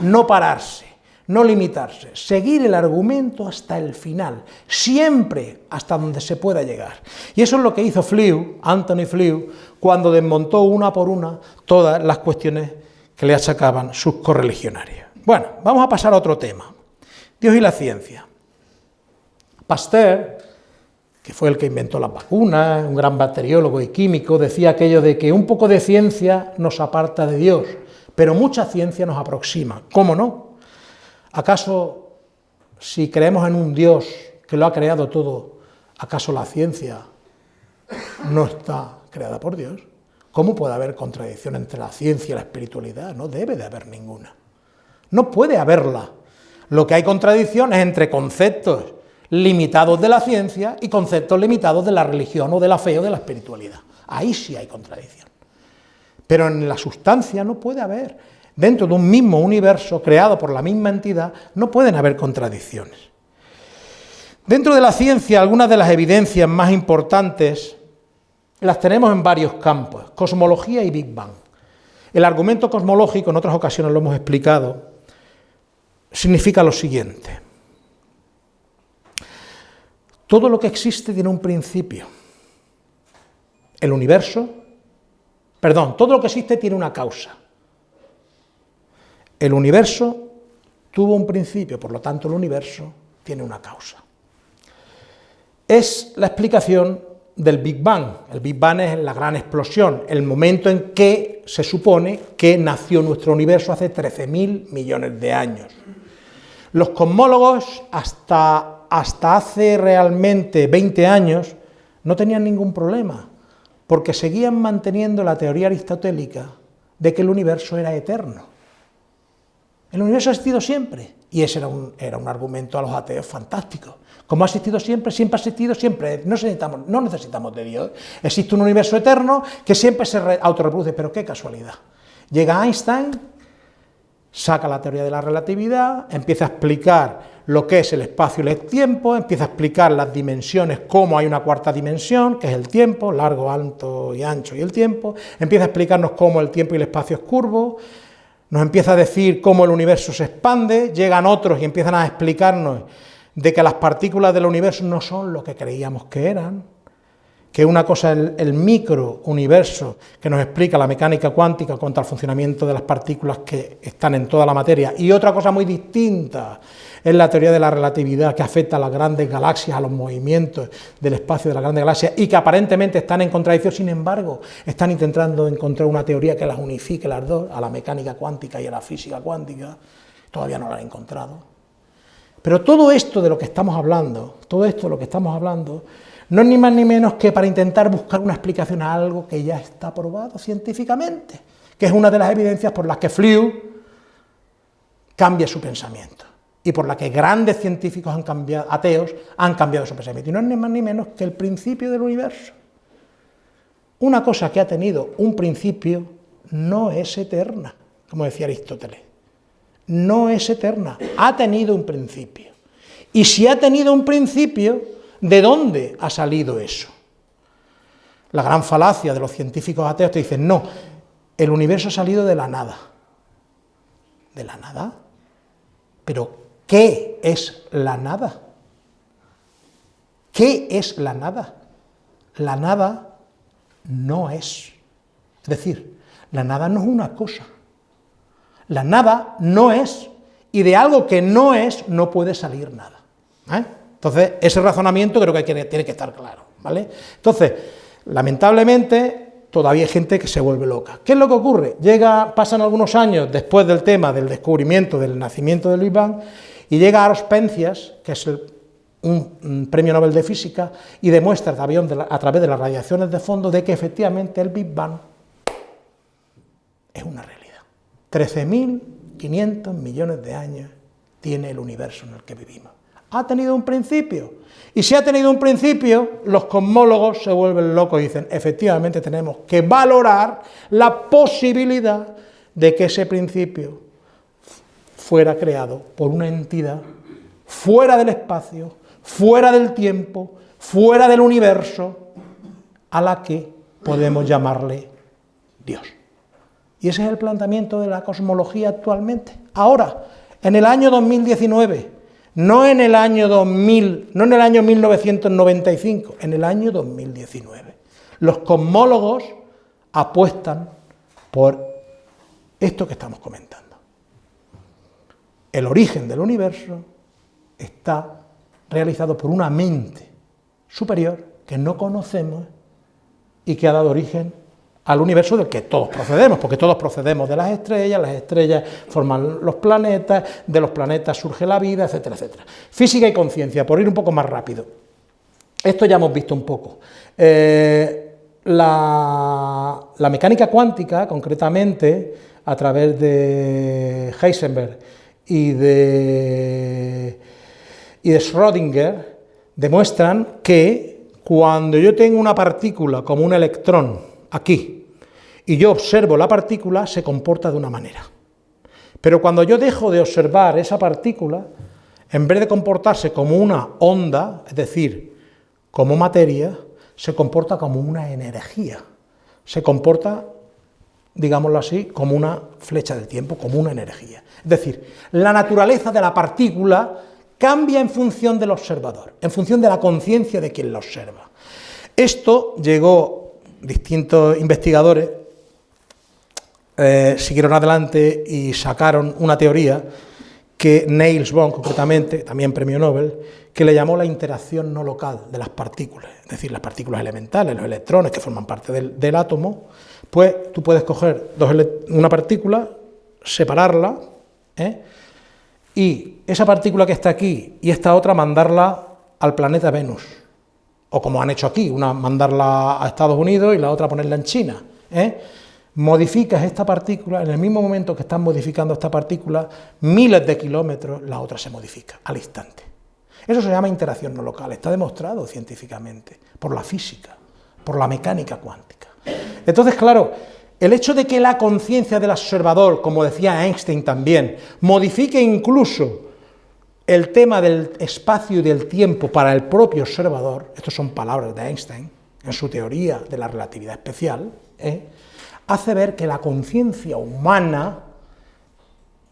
Speaker 1: no pararse, no limitarse, seguir el argumento hasta el final, siempre hasta donde se pueda llegar. Y eso es lo que hizo Flew, Anthony Flew, cuando desmontó una por una todas las cuestiones que le achacaban sus correligionarios. Bueno, vamos a pasar a otro tema, Dios y la ciencia. Pasteur que fue el que inventó las vacunas, un gran bacteriólogo y químico, decía aquello de que un poco de ciencia nos aparta de Dios, pero mucha ciencia nos aproxima. ¿Cómo no? ¿Acaso si creemos en un Dios que lo ha creado todo, acaso la ciencia no está creada por Dios? ¿Cómo puede haber contradicción entre la ciencia y la espiritualidad? No debe de haber ninguna. No puede haberla. Lo que hay contradicción es entre conceptos limitados de la ciencia y conceptos limitados de la religión o de la fe o de la espiritualidad. Ahí sí hay contradicción. Pero en la sustancia no puede haber. Dentro de un mismo universo creado por la misma entidad no pueden haber contradicciones. Dentro de la ciencia, algunas de las evidencias más importantes las tenemos en varios campos, cosmología y Big Bang. El argumento cosmológico, en otras ocasiones lo hemos explicado, significa lo siguiente. Todo lo que existe tiene un principio. El universo, perdón, todo lo que existe tiene una causa. El universo tuvo un principio, por lo tanto el universo tiene una causa. Es la explicación del Big Bang. El Big Bang es la gran explosión, el momento en que se supone que nació nuestro universo hace 13.000 millones de años. Los cosmólogos hasta hasta hace realmente 20 años no tenían ningún problema, porque seguían manteniendo la teoría aristotélica de que el universo era eterno. El universo ha existido siempre, y ese era un, era un argumento a los ateos fantástico. Como ha existido siempre, siempre ha existido, siempre. No necesitamos, no necesitamos de Dios. Existe un universo eterno que siempre se autorreproduce, pero qué casualidad. Llega Einstein, saca la teoría de la relatividad, empieza a explicar lo que es el espacio y el tiempo, empieza a explicar las dimensiones, cómo hay una cuarta dimensión, que es el tiempo, largo, alto y ancho y el tiempo, empieza a explicarnos cómo el tiempo y el espacio es curvo, nos empieza a decir cómo el universo se expande, llegan otros y empiezan a explicarnos de que las partículas del universo no son lo que creíamos que eran, que una cosa es el, micro universo que nos explica la mecánica cuántica contra el funcionamiento de las partículas que están en toda la materia, y otra cosa muy distinta es la teoría de la relatividad que afecta a las grandes galaxias, a los movimientos del espacio de las grandes galaxias, y que aparentemente están en contradicción, sin embargo, están intentando encontrar una teoría que las unifique las dos, a la mecánica cuántica y a la física cuántica, todavía no la han encontrado. Pero todo esto de lo que estamos hablando, todo esto de lo que estamos hablando, no es ni más ni menos que para intentar buscar una explicación a algo que ya está probado científicamente, que es una de las evidencias por las que Flew cambia su pensamiento y por la que grandes científicos han cambiado, ateos han cambiado su pensamiento. Y no es ni más ni menos que el principio del universo. Una cosa que ha tenido un principio no es eterna, como decía Aristóteles. No es eterna, ha tenido un principio. Y si ha tenido un principio, ¿de dónde ha salido eso? La gran falacia de los científicos ateos te dicen, no, el universo ha salido de la nada. ¿De la nada? Pero, ¿qué es la nada? ¿Qué es la nada? La nada no es. Es decir, la nada no es una cosa. La nada no es, y de algo que no es no puede salir nada. ¿eh? Entonces, ese razonamiento creo que tiene que estar claro. ¿vale? Entonces, lamentablemente, todavía hay gente que se vuelve loca. ¿Qué es lo que ocurre? Llega, pasan algunos años después del tema del descubrimiento del nacimiento de Luis Bang, y llega Aros Penzias, que es un, premio Nobel de Física, y demuestra a través de las radiaciones de fondo de que efectivamente el Big Bang es una realidad. 13.500 millones de años tiene el universo en el que vivimos. Ha tenido un principio. Y si ha tenido un principio, los cosmólogos se vuelven locos y dicen, efectivamente tenemos que valorar la posibilidad de que ese principio fuera creado por una entidad fuera del espacio, fuera del tiempo, fuera del universo, a la que podemos llamarle Dios. Y ese es el planteamiento de la cosmología actualmente. Ahora, en el año 2019, no en el año 2000, no en el año 1995, en el año 2019. Los cosmólogos apuestan por esto que estamos comentando. El origen del universo está realizado por una mente superior que no conocemos y que ha dado origen al universo del que todos procedemos, porque todos procedemos de las estrellas, las estrellas forman los planetas, de los planetas surge la vida, etcétera, etcétera. Física y conciencia, por ir un poco más rápido. Esto ya hemos visto un poco. Eh, la, mecánica cuántica, concretamente, a través de Heisenberg y de, y de Schrödinger, demuestran que cuando yo tengo una partícula como un electrón aquí, y yo observo la partícula, se comporta de una manera. Pero cuando yo dejo de observar esa partícula, en vez de comportarse como una onda, es decir, como materia, se comporta como una energía. Se comporta, digámoslo así, como una flecha del tiempo, como una energía. Es decir, la naturaleza de la partícula cambia en función del observador, en función de la conciencia de quien la observa. Esto llegó distintos investigadores eh, siguieron adelante y sacaron una teoría que Niels Bohr, concretamente, también premio Nobel, que le llamó la interacción no local de las partículas, es decir, las partículas elementales, los electrones que forman parte del, átomo, pues tú puedes coger una partícula, separarla, ¿eh? y esa partícula que está aquí y esta otra mandarla al planeta Venus, o como han hecho aquí, una mandarla a Estados Unidos y la otra ponerla en China. ¿eh? Modificas esta partícula, en el mismo momento que estás modificando esta partícula, miles de kilómetros, la otra se modifica al instante. Eso se llama interacción no local, está demostrado científicamente, por la física, por la mecánica cuántica. Entonces, claro, el hecho de que la conciencia del observador, como decía Einstein también, modifique incluso el tema del espacio y del tiempo para el propio observador, estas son palabras de Einstein, en su teoría de la relatividad especial, ¿eh? Hace ver que la conciencia humana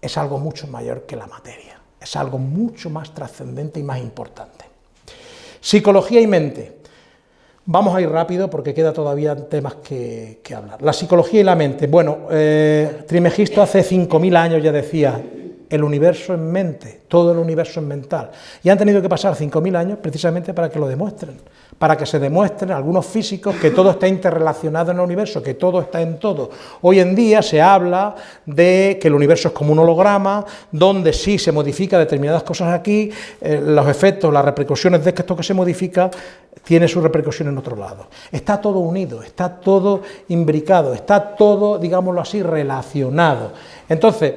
Speaker 1: es algo mucho mayor que la materia, es algo mucho más trascendente y más importante. Psicología y mente. Vamos a ir rápido porque queda todavía temas que, hablar. La psicología y la mente. Bueno, eh, Trimegisto hace 5.000 años ya decía, el universo es mente, todo el universo es mental. Y han tenido que pasar 5.000 años precisamente para que lo demuestren para que se demuestren algunos físicos que todo está interrelacionado en el universo, que todo está en todo. Hoy en día se habla de que el universo es como un holograma, donde sí se modifica determinadas cosas aquí, eh, los efectos, las repercusiones de esto que se modifica tiene su repercusión en otro lado. Está todo unido, está todo imbricado, está todo, digámoslo así, relacionado. Entonces,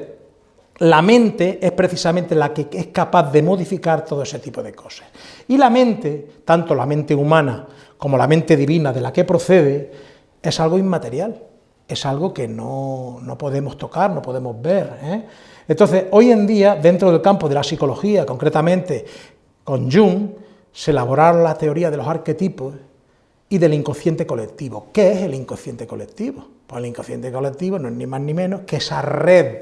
Speaker 1: la mente es precisamente la que es capaz de modificar todo ese tipo de cosas. Y la mente, tanto la mente humana como la mente divina de la que procede, es algo inmaterial, es algo que no, podemos tocar, no podemos ver. ¿eh? Entonces, hoy en día, dentro del campo de la psicología, concretamente con Jung, se elaboraron la teoría de los arquetipos y del inconsciente colectivo. ¿Qué es el inconsciente colectivo? Pues el inconsciente colectivo no es ni más ni menos que esa red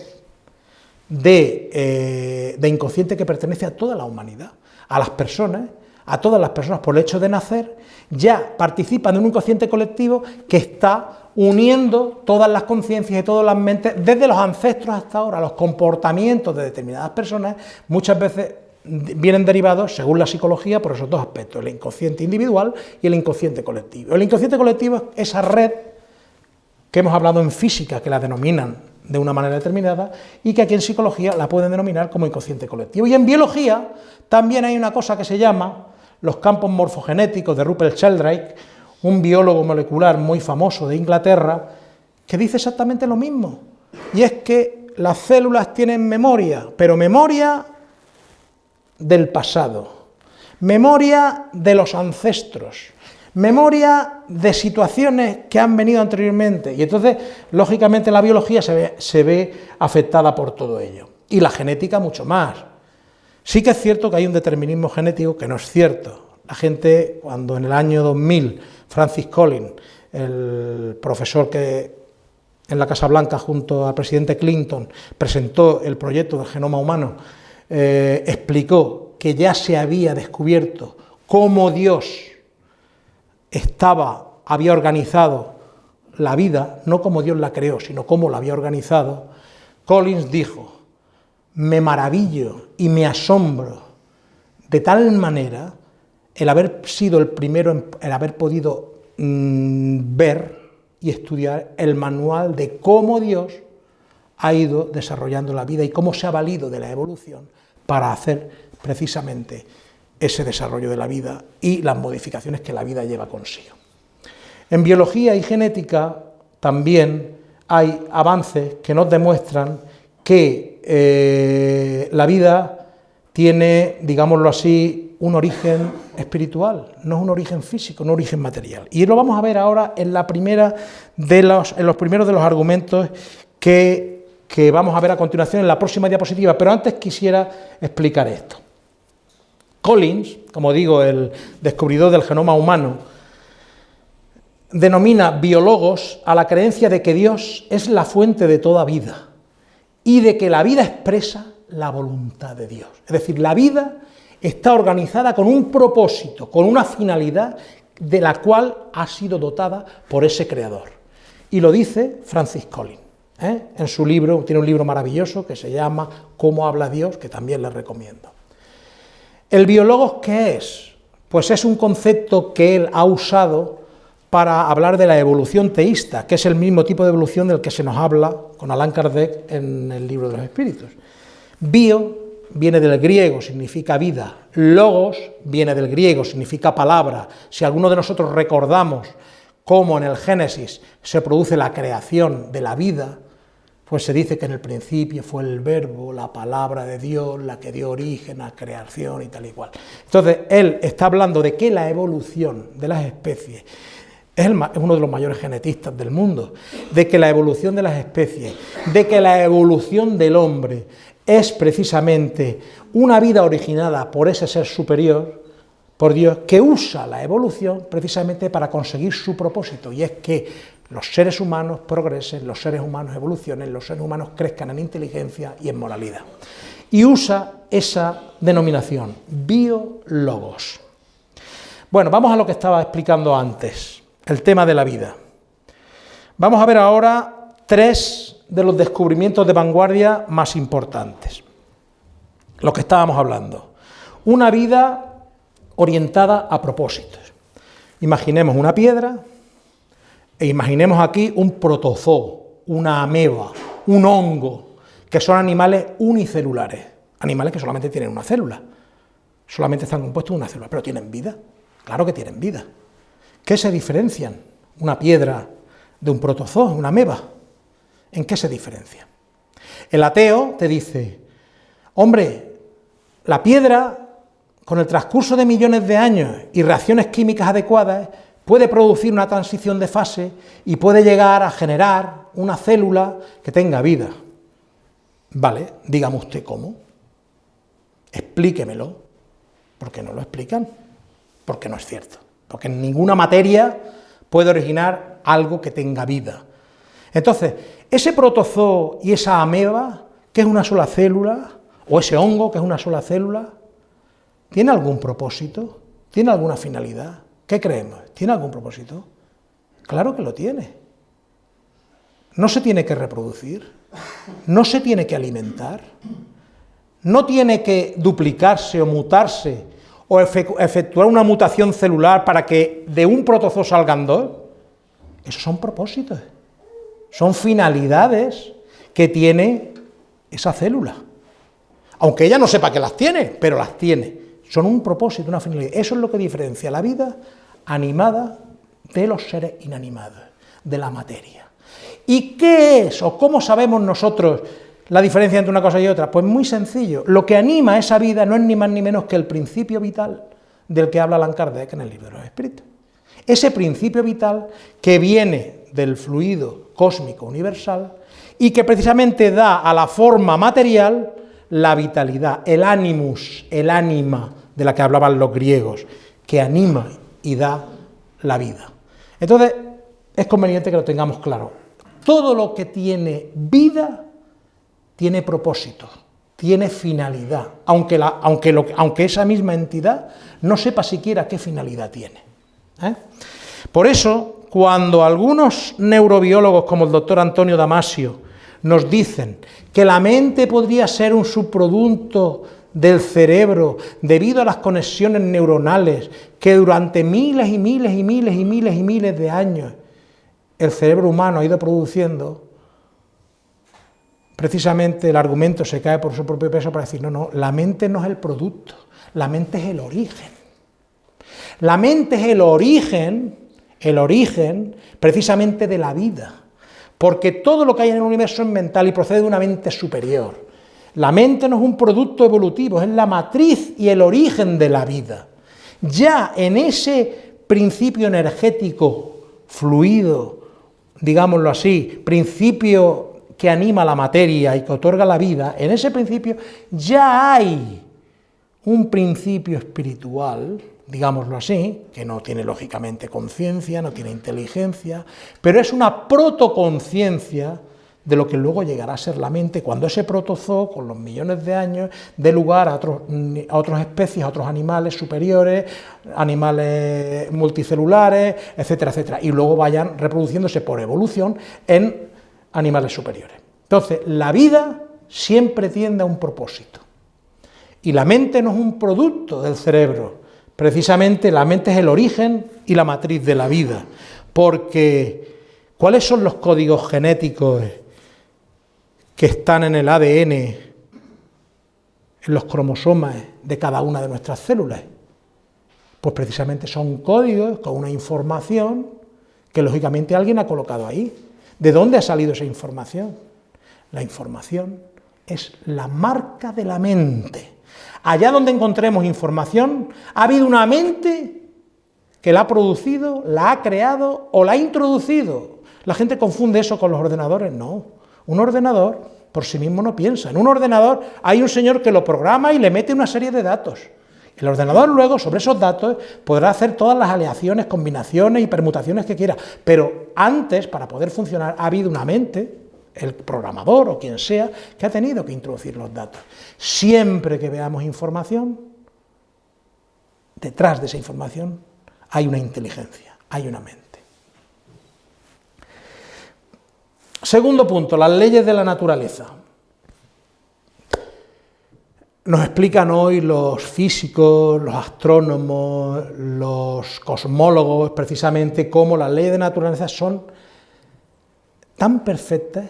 Speaker 1: de, eh, de inconsciente que pertenece a toda la humanidad, a las personas, a todas las personas por el hecho de nacer, ya participan de un inconsciente colectivo que está uniendo todas las conciencias y todas las mentes, desde los ancestros hasta ahora, los comportamientos de determinadas personas, muchas veces vienen derivados, según la psicología, por esos dos aspectos, el inconsciente individual y el inconsciente colectivo. El inconsciente colectivo es esa red que hemos hablado en física, que la denominan de una manera determinada, y que aquí en psicología la pueden denominar como inconsciente colectivo. Y en biología también hay una cosa que se llama los campos morfogenéticos de Rupert Sheldrake, un biólogo molecular muy famoso de Inglaterra, que dice exactamente lo mismo, y es que las células tienen memoria, pero memoria del pasado, memoria de los ancestros, memoria de situaciones que han venido anteriormente, y entonces, lógicamente, la biología se ve, se ve, afectada por todo ello, y la genética mucho más. Sí que es cierto que hay un determinismo genético que no es cierto. La gente, cuando en el año 2000, Francis Collins, el profesor que en la Casa Blanca junto al presidente Clinton presentó el proyecto del genoma humano, eh, explicó que ya se había descubierto cómo Dios estaba, había organizado la vida, no como Dios la creó, sino cómo la había organizado, Collins dijo, me maravillo y me asombro de tal manera el haber sido el primero, el haber podido mm, ver y estudiar el manual de cómo Dios ha ido desarrollando la vida y cómo se ha valido de la evolución para hacer precisamente ese desarrollo de la vida y las modificaciones que la vida lleva consigo. En biología y genética también hay avances que nos demuestran que eh, la vida tiene, digámoslo así, un origen espiritual, no es un origen físico, un origen material. Y lo vamos a ver ahora en, la primera de los, en los primeros de los argumentos que que vamos a ver a continuación en la próxima diapositiva, pero antes quisiera explicar esto. Collins, como digo, el descubridor del genoma humano, denomina biólogos a la creencia de que Dios es la fuente de toda vida y de que la vida expresa la voluntad de Dios. Es decir, la vida está organizada con un propósito, con una finalidad de la cual ha sido dotada por ese creador. Y lo dice Francis Collins. ¿eh? en su libro, tiene un libro maravilloso que se llama Cómo habla Dios, que también les recomiendo. ¿El biólogo qué es? Pues es un concepto que él ha usado para hablar de la evolución teísta, que es el mismo tipo de evolución del que se nos habla con Allan Kardec en el libro de los espíritus. Bio viene del griego, significa vida, logos viene del griego, significa palabra. Si alguno de nosotros recordamos cómo en el Génesis se produce la creación de la vida, pues se dice que en el principio fue el verbo, la palabra de Dios, la que dio origen a creación y tal y cual. Entonces, él está hablando de que la evolución de las especies es, uno de los mayores genetistas del mundo, de que la evolución de las especies, de que la evolución del hombre es precisamente una vida originada por ese ser superior, por Dios, que usa la evolución precisamente para conseguir su propósito, y es que los seres humanos progresen, los seres humanos evolucionen, los seres humanos crezcan en inteligencia y en moralidad. Y usa esa denominación, biologos. Bueno, vamos a lo que estaba explicando antes, el tema de la vida. Vamos a ver ahora tres de los descubrimientos de vanguardia más importantes. Lo que estábamos hablando. Una vida orientada a propósitos. Imaginemos una piedra, e imaginemos aquí un protozoo, una ameba, un hongo, que son animales unicelulares, animales que solamente tienen una célula, solamente están compuestos de una célula, pero tienen vida, claro que tienen vida. ¿Qué se diferencian una piedra de un protozoo, una ameba? ¿En qué se diferencia? El ateo te dice, hombre, la piedra, con el transcurso de millones de años y reacciones químicas adecuadas, puede producir una transición de fase y puede llegar a generar una célula que tenga vida. Vale, dígame usted cómo. Explíquemelo. ¿Por qué no lo explican? Porque no es cierto. Porque en ninguna materia puede originar algo que tenga vida. Entonces, ese protozoo y esa ameba, que es una sola célula, o ese hongo, que es una sola célula, ¿tiene algún propósito? ¿Tiene alguna finalidad? ¿Qué creemos? ¿Tiene algún propósito? Claro que lo tiene. No se tiene que reproducir, no se tiene que alimentar, no tiene que duplicarse o mutarse o efectuar una mutación celular para que de un protozoo salgan dos. Esos son propósitos, son finalidades que tiene esa célula. Aunque ella no sepa que las tiene, pero las tiene. Son un propósito, una finalidad. Eso es lo que diferencia la vida animada de los seres inanimados, de la materia. ¿Y qué es o cómo sabemos nosotros la diferencia entre una cosa y otra? Pues muy sencillo. Lo que anima esa vida no es ni más ni menos que el principio vital del que habla Allan Kardec en el libro de los Espíritus. Ese principio vital que viene del fluido cósmico universal y que precisamente da a la forma material la vitalidad, el animus, el ánima de la que hablaban los griegos, que anima y da la vida. Entonces, es conveniente que lo tengamos claro. Todo lo que tiene vida tiene propósito, tiene finalidad, aunque, aunque, aunque esa misma entidad no sepa siquiera qué finalidad tiene. ¿eh? Por eso, cuando algunos neurobiólogos como el doctor Antonio Damasio nos dicen que la mente podría ser un subproducto del cerebro debido a las conexiones neuronales que durante miles y miles y miles y miles y miles de años el cerebro humano ha ido produciendo, precisamente el argumento se cae por su propio peso para decir, no, no, la mente no es el producto, la mente es el origen. La mente es el origen, el origen precisamente de la vida, porque todo lo que hay en el universo es mental y procede de una mente superior. La mente no es un producto evolutivo, es la matriz y el origen de la vida. Ya en ese principio energético fluido, digámoslo así, principio que anima la materia y que otorga la vida, en ese principio ya hay un principio espiritual, digámoslo así, que no tiene lógicamente conciencia, no tiene inteligencia, pero es una protoconciencia de lo que luego llegará a ser la mente cuando ese protozoo, con los millones de años, dé lugar a, otros, a otras especies, a otros animales superiores, animales multicelulares, etcétera, etcétera, y luego vayan reproduciéndose por evolución en animales superiores. Entonces, la vida siempre tiende a un propósito. Y la mente no es un producto del cerebro, precisamente la mente es el origen y la matriz de la vida, porque ¿cuáles son los códigos genéticos que están en el ADN, en los cromosomas de cada una de nuestras células? Pues precisamente son códigos con una información que lógicamente alguien ha colocado ahí. ¿De dónde ha salido esa información? La información es la marca de la mente. Allá donde encontremos información, ha habido una mente que la ha producido, la ha creado o la ha introducido. La gente confunde eso con los ordenadores, no. Un ordenador por sí mismo no piensa. En un ordenador hay un señor que lo programa y le mete una serie de datos. El ordenador luego, sobre esos datos, podrá hacer todas las aleaciones, combinaciones y permutaciones que quiera. Pero antes, para poder funcionar, ha habido una mente, el programador o quien sea, que ha tenido que introducir los datos. Siempre que veamos información, detrás de esa información hay una inteligencia, hay una mente. Segundo punto, las leyes de la naturaleza. Nos explican hoy los físicos, los astrónomos, los cosmólogos, precisamente cómo las leyes de naturaleza son tan perfectas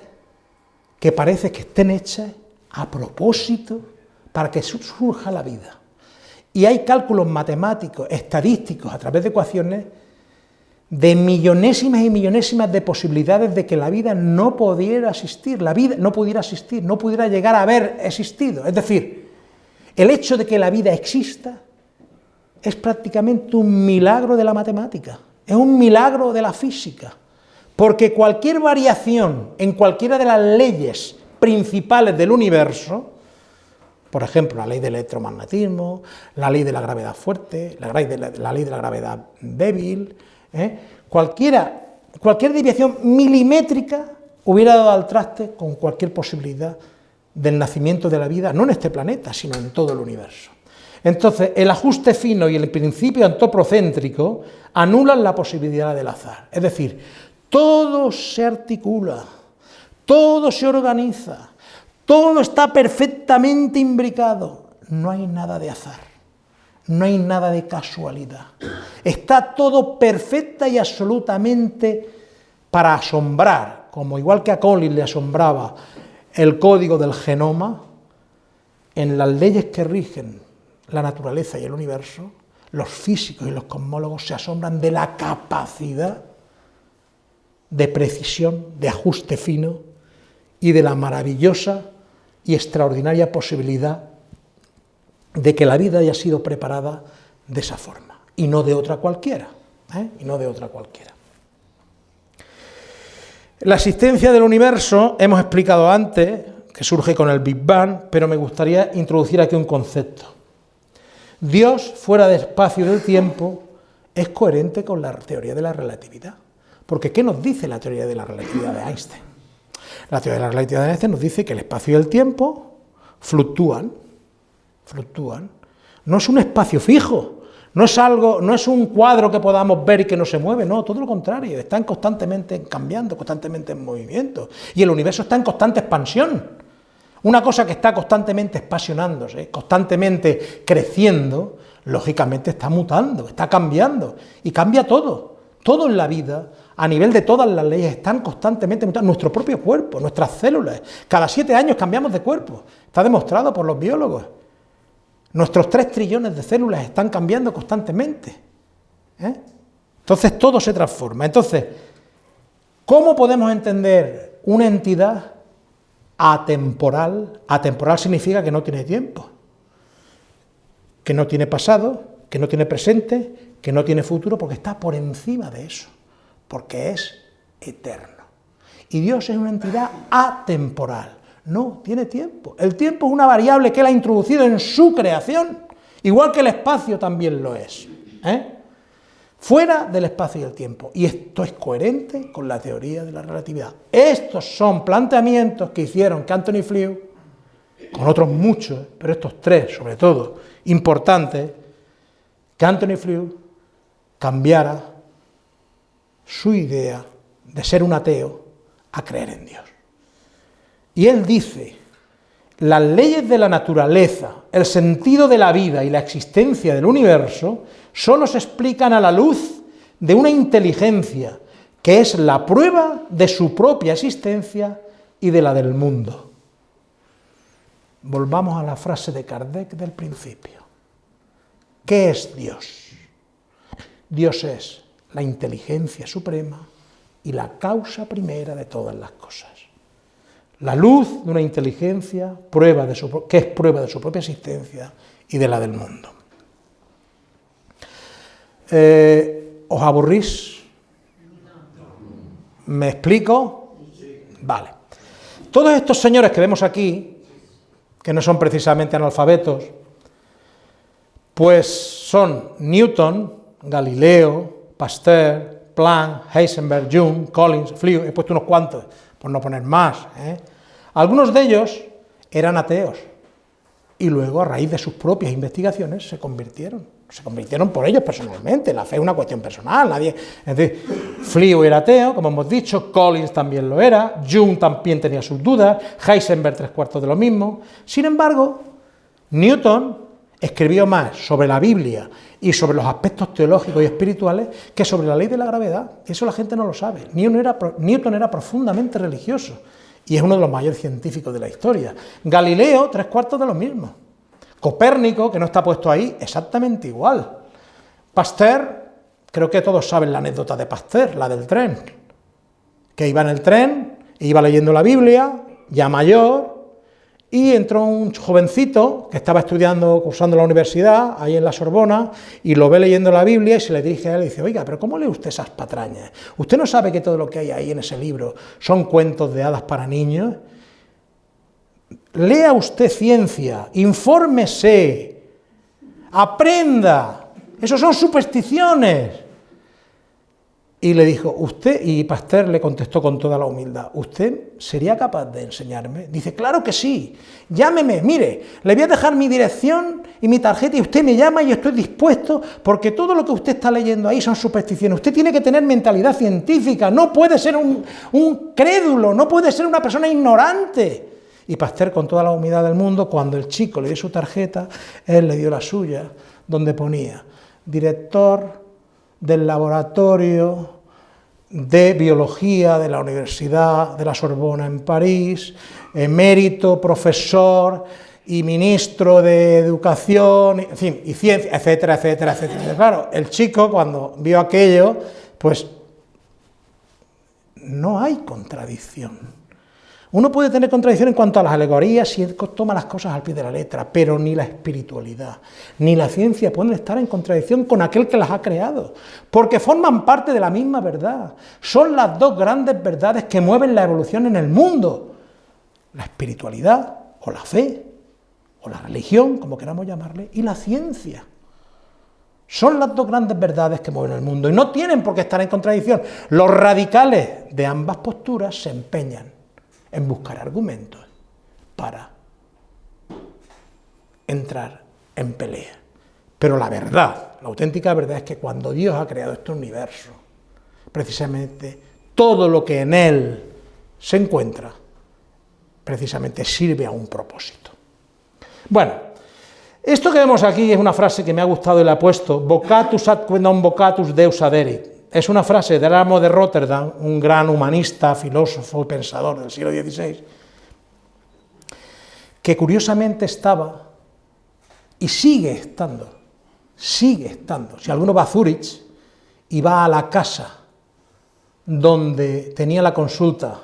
Speaker 1: que parece que estén hechas a propósito para que surja la vida. Y hay cálculos matemáticos, estadísticos, a través de ecuaciones, de millonésimas y millonésimas de posibilidades de que la vida no pudiera existir, la vida no pudiera existir, no pudiera llegar a haber existido. Es decir, el hecho de que la vida exista es prácticamente un milagro de la matemática. es un milagro de la física, porque cualquier variación en cualquiera de las leyes principales del universo, por ejemplo, la ley del electromagnetismo, la ley de la gravedad fuerte, la ley de la, ley de la gravedad débil, ¿eh? cualquiera, cualquier desviación milimétrica hubiera dado al traste con cualquier posibilidad del nacimiento de la vida, no en este planeta, sino en todo el universo. Entonces, el ajuste fino y el principio antropocéntrico anulan la posibilidad del azar. Es decir, todo se articula, todo se organiza, todo está perfectamente imbricado. No hay nada de azar, no hay nada de casualidad. Está todo perfecta y absolutamente para asombrar, como igual que a Collins le asombraba el código del genoma, en las leyes que rigen la naturaleza y el universo, los físicos y los cosmólogos se asombran de la capacidad de precisión, de ajuste fino y de la maravillosa y extraordinaria posibilidad de que la vida haya sido preparada de esa forma, y no de otra cualquiera, ¿eh? y no de otra cualquiera. La existencia del universo, hemos explicado antes, que surge con el Big Bang, pero me gustaría introducir aquí un concepto. Dios, fuera del espacio y del tiempo, es coherente con la teoría de la relatividad. Porque ¿qué nos dice la teoría de la relatividad de Einstein? La teoría de la relatividad de Einstein nos dice que el espacio y el tiempo fluctúan, fluctúan. No es un espacio fijo, no es algo, no es un cuadro que podamos ver y que no se mueve, no, todo lo contrario, están constantemente cambiando, constantemente en movimiento. Y el universo está en constante expansión. Una cosa que está constantemente expansionándose, constantemente creciendo, lógicamente está mutando, está cambiando, y cambia todo. Todo en la vida, a nivel de todas las leyes, están constantemente mutando. Nuestro propio cuerpo, nuestras células. Cada siete años cambiamos de cuerpo. Está demostrado por los biólogos. Nuestros tres trillones de células están cambiando constantemente. ¿eh? Entonces todo se transforma. Entonces, ¿cómo podemos entender una entidad atemporal. Atemporal significa que no tiene tiempo, que no tiene pasado, que no tiene presente, que no tiene futuro, porque está por encima de eso, porque es eterno. Y Dios es una entidad atemporal, no tiene tiempo. El tiempo es una variable que Él ha introducido en su creación, igual que el espacio también lo es. ¿eh? fuera del espacio y el tiempo. Y esto es coherente con la teoría de la relatividad. Estos son planteamientos que hicieron que Anthony Flew, con otros muchos, pero estos tres sobre todo, importantes, que Anthony Flew cambiara su idea de ser un ateo a creer en Dios. Y él dice, las leyes de la naturaleza, el sentido de la vida y la existencia del universo solo se explican a la luz de una inteligencia que es la prueba de su propia existencia y de la del mundo. Volvamos a la frase de Kardec del principio. ¿Qué es Dios? Dios es la inteligencia suprema y la causa primera de todas las cosas. La luz de una inteligencia prueba de que es prueba de su propia existencia y de la del mundo. Eh, ¿Os aburrís? ¿Me explico? Vale. Todos estos señores que vemos aquí, que no son precisamente analfabetos, pues son Newton, Galileo, Pasteur, Planck, Heisenberg, Jung, Collins, Flew, he puesto unos cuantos, por no poner más. ¿eh? Algunos de ellos eran ateos, y luego a raíz de sus propias investigaciones se convirtieron, se convirtieron por ellos personalmente, la fe es una cuestión personal, nadie, es decir, era ateo, como hemos dicho, Collins también lo era, Jung también tenía sus dudas, Heisenberg tres cuartos de lo mismo, sin embargo, Newton escribió más sobre la Biblia y sobre los aspectos teológicos y espirituales que sobre la ley de la gravedad, eso la gente no lo sabe, Newton era, Newton era profundamente religioso, y es uno de los mayores científicos de la historia. Galileo, tres cuartos de lo mismo. Copérnico, que no está puesto ahí, exactamente igual. Pasteur, creo que todos saben la anécdota de Pasteur, la del tren, que iba en el tren, iba leyendo la Biblia, ya mayor, y entró un jovencito que estaba estudiando, cursando la universidad, ahí en la Sorbona, y lo ve leyendo la Biblia y se le dirige a él y dice, oiga, pero ¿cómo lee usted esas patrañas? ¿Usted no sabe que todo lo que hay ahí en ese libro son cuentos de hadas para niños? Lea usted ciencia, infórmese, aprenda, esos son supersticiones. Y le dijo, usted, y Pasteur le contestó con toda la humildad, ¿usted sería capaz de enseñarme? Dice, claro que sí, llámeme, mire, le voy a dejar mi dirección y mi tarjeta y usted me llama y estoy dispuesto, porque todo lo que usted está leyendo ahí son supersticiones. Usted tiene que tener mentalidad científica, no puede ser un, un crédulo, no puede ser una persona ignorante. Y Pasteur, con toda la humildad del mundo, cuando el chico le dio su tarjeta, él le dio la suya, donde ponía, director del laboratorio de biología de la Universidad de la Sorbona en París, emérito, profesor y ministro de Educación, en fin, y ciencia, etcétera, etcétera, etcétera. Claro, el chico cuando vio aquello, pues no hay contradicción. Uno puede tener contradicción en cuanto a las alegorías si toma las cosas al pie de la letra, pero ni la espiritualidad, ni la ciencia pueden estar en contradicción con aquel que las ha creado, porque forman parte de la misma verdad. Son las dos grandes verdades que mueven la evolución en el mundo, la espiritualidad o la fe, o la religión, como queramos llamarle, y la ciencia. Son las dos grandes verdades que mueven el mundo y no tienen por qué estar en contradicción. Los radicales de ambas posturas se empeñan en buscar argumentos para entrar en pelea. Pero la verdad, la auténtica verdad es que cuando Dios ha creado este universo, precisamente todo lo que en él se encuentra, precisamente sirve a un propósito. Bueno, esto que vemos aquí es una frase que me ha gustado y la he puesto, vocatus ad non vocatus deus aderit, es una frase de Ramo de Rotterdam, un gran humanista, filósofo y pensador del siglo XVI, que curiosamente estaba y sigue estando, sigue estando. Si alguno va a Zurich y va a la casa donde tenía la consulta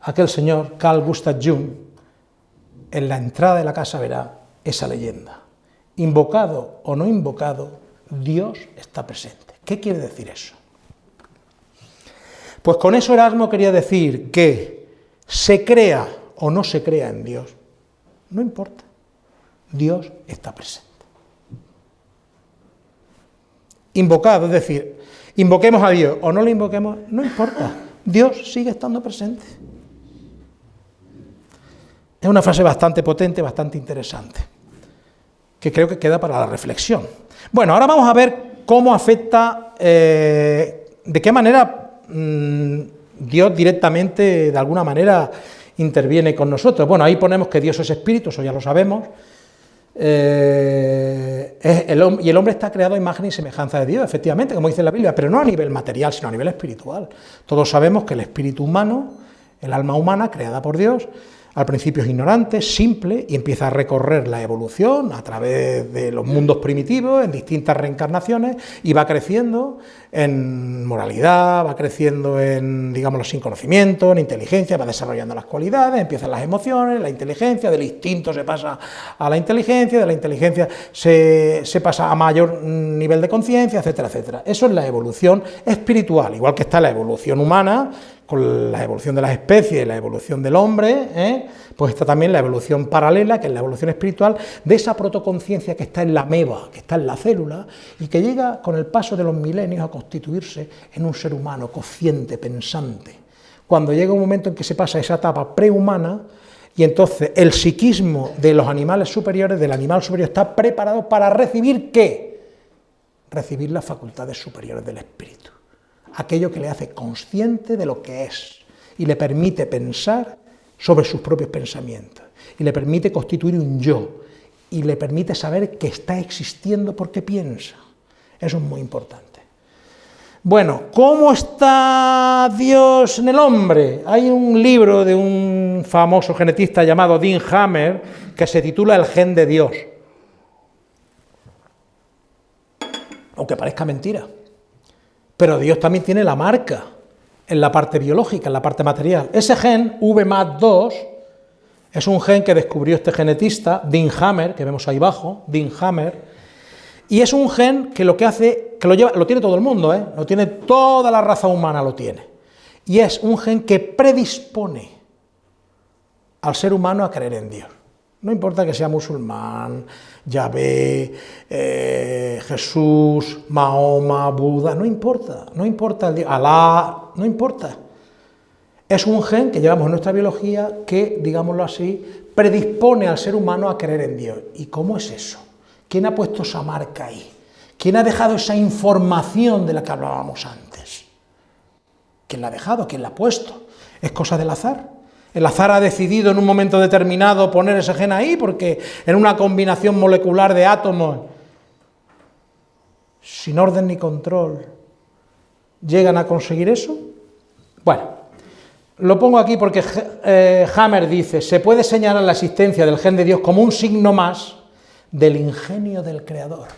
Speaker 1: aquel señor Carl Gustav Jung, en la entrada de la casa verá esa leyenda. Invocado o no invocado, Dios está presente. ¿Qué quiere decir eso? Pues con eso Erasmo quería decir que se crea o no se crea en Dios, no importa, Dios está presente. Invocado, es decir, invoquemos a Dios o no lo invoquemos, no importa, Dios sigue estando presente. Es una frase bastante potente, bastante interesante, que creo que queda para la reflexión. Bueno, ahora vamos a ver cómo afecta, eh, de qué manera Mm, Dios directamente, de alguna manera, interviene con nosotros. Bueno, ahí ponemos que Dios es espíritu, eso ya lo sabemos, eh, y el hombre está creado a imagen y semejanza de Dios, efectivamente, como dice la Biblia, pero no a nivel material, sino a nivel espiritual. Todos sabemos que el espíritu humano, el alma humana creada por Dios, al principio es ignorante, simple, y empieza a recorrer la evolución a través de los mundos primitivos, en distintas reencarnaciones, y va creciendo en moralidad, va creciendo en, digamos, sin conocimiento, en inteligencia, va desarrollando las cualidades, empiezan las emociones, la inteligencia, del instinto se pasa a la inteligencia, de la inteligencia se, se pasa a mayor nivel de conciencia, etcétera, etcétera. Eso es la evolución espiritual, igual que está la evolución humana, con la evolución de las especies, la evolución del hombre, ¿eh? pues está también la evolución paralela, que es la evolución espiritual, de esa protoconciencia que está en la meba, que está en la célula, y que llega con el paso de los milenios a constituirse en un ser humano consciente, pensante. Cuando llega un momento en que se pasa esa etapa prehumana, y entonces el psiquismo de los animales superiores, del animal superior, está preparado para recibir ¿qué? Recibir las facultades superiores del espíritu aquello que le hace consciente de lo que es y le permite pensar sobre sus propios pensamientos y le permite constituir un yo y le permite saber que está existiendo porque piensa. Eso es muy importante. Bueno, ¿cómo está Dios en el hombre? Hay un libro de un famoso genetista llamado Dean Hammer que se titula El gen de Dios. Aunque parezca mentira. Pero Dios también tiene la marca en la parte biológica, en la parte material. Ese gen, V más 2, Es un gen que descubrió este genetista, Dean Hammer, que vemos ahí abajo, Dean Hammer, y es un gen que lo que hace, que lo lleva, lo tiene todo el mundo, ¿eh? lo tiene toda la raza humana, lo tiene. Y es un gen que predispone al ser humano a creer en Dios. No importa que sea musulmán, Yahvé, eh, Jesús, Mahoma, Buda, no importa, no importa Alá, no importa. Es un gen que llevamos en nuestra biología que, digámoslo así, predispone al ser humano a creer en Dios. ¿Y cómo es eso? ¿Quién ha puesto esa marca ahí? ¿Quién ha dejado esa información de la que hablábamos antes? ¿Quién la ha dejado? ¿Quién la ha puesto? ¿Es cosa del azar? El azar ha decidido en un momento determinado poner ese gen ahí porque en una combinación molecular de átomos, sin orden ni control, llegan a conseguir eso. Bueno, lo pongo aquí porque eh, Hammer dice, se puede señalar la existencia del gen de Dios como un signo más del ingenio del Creador,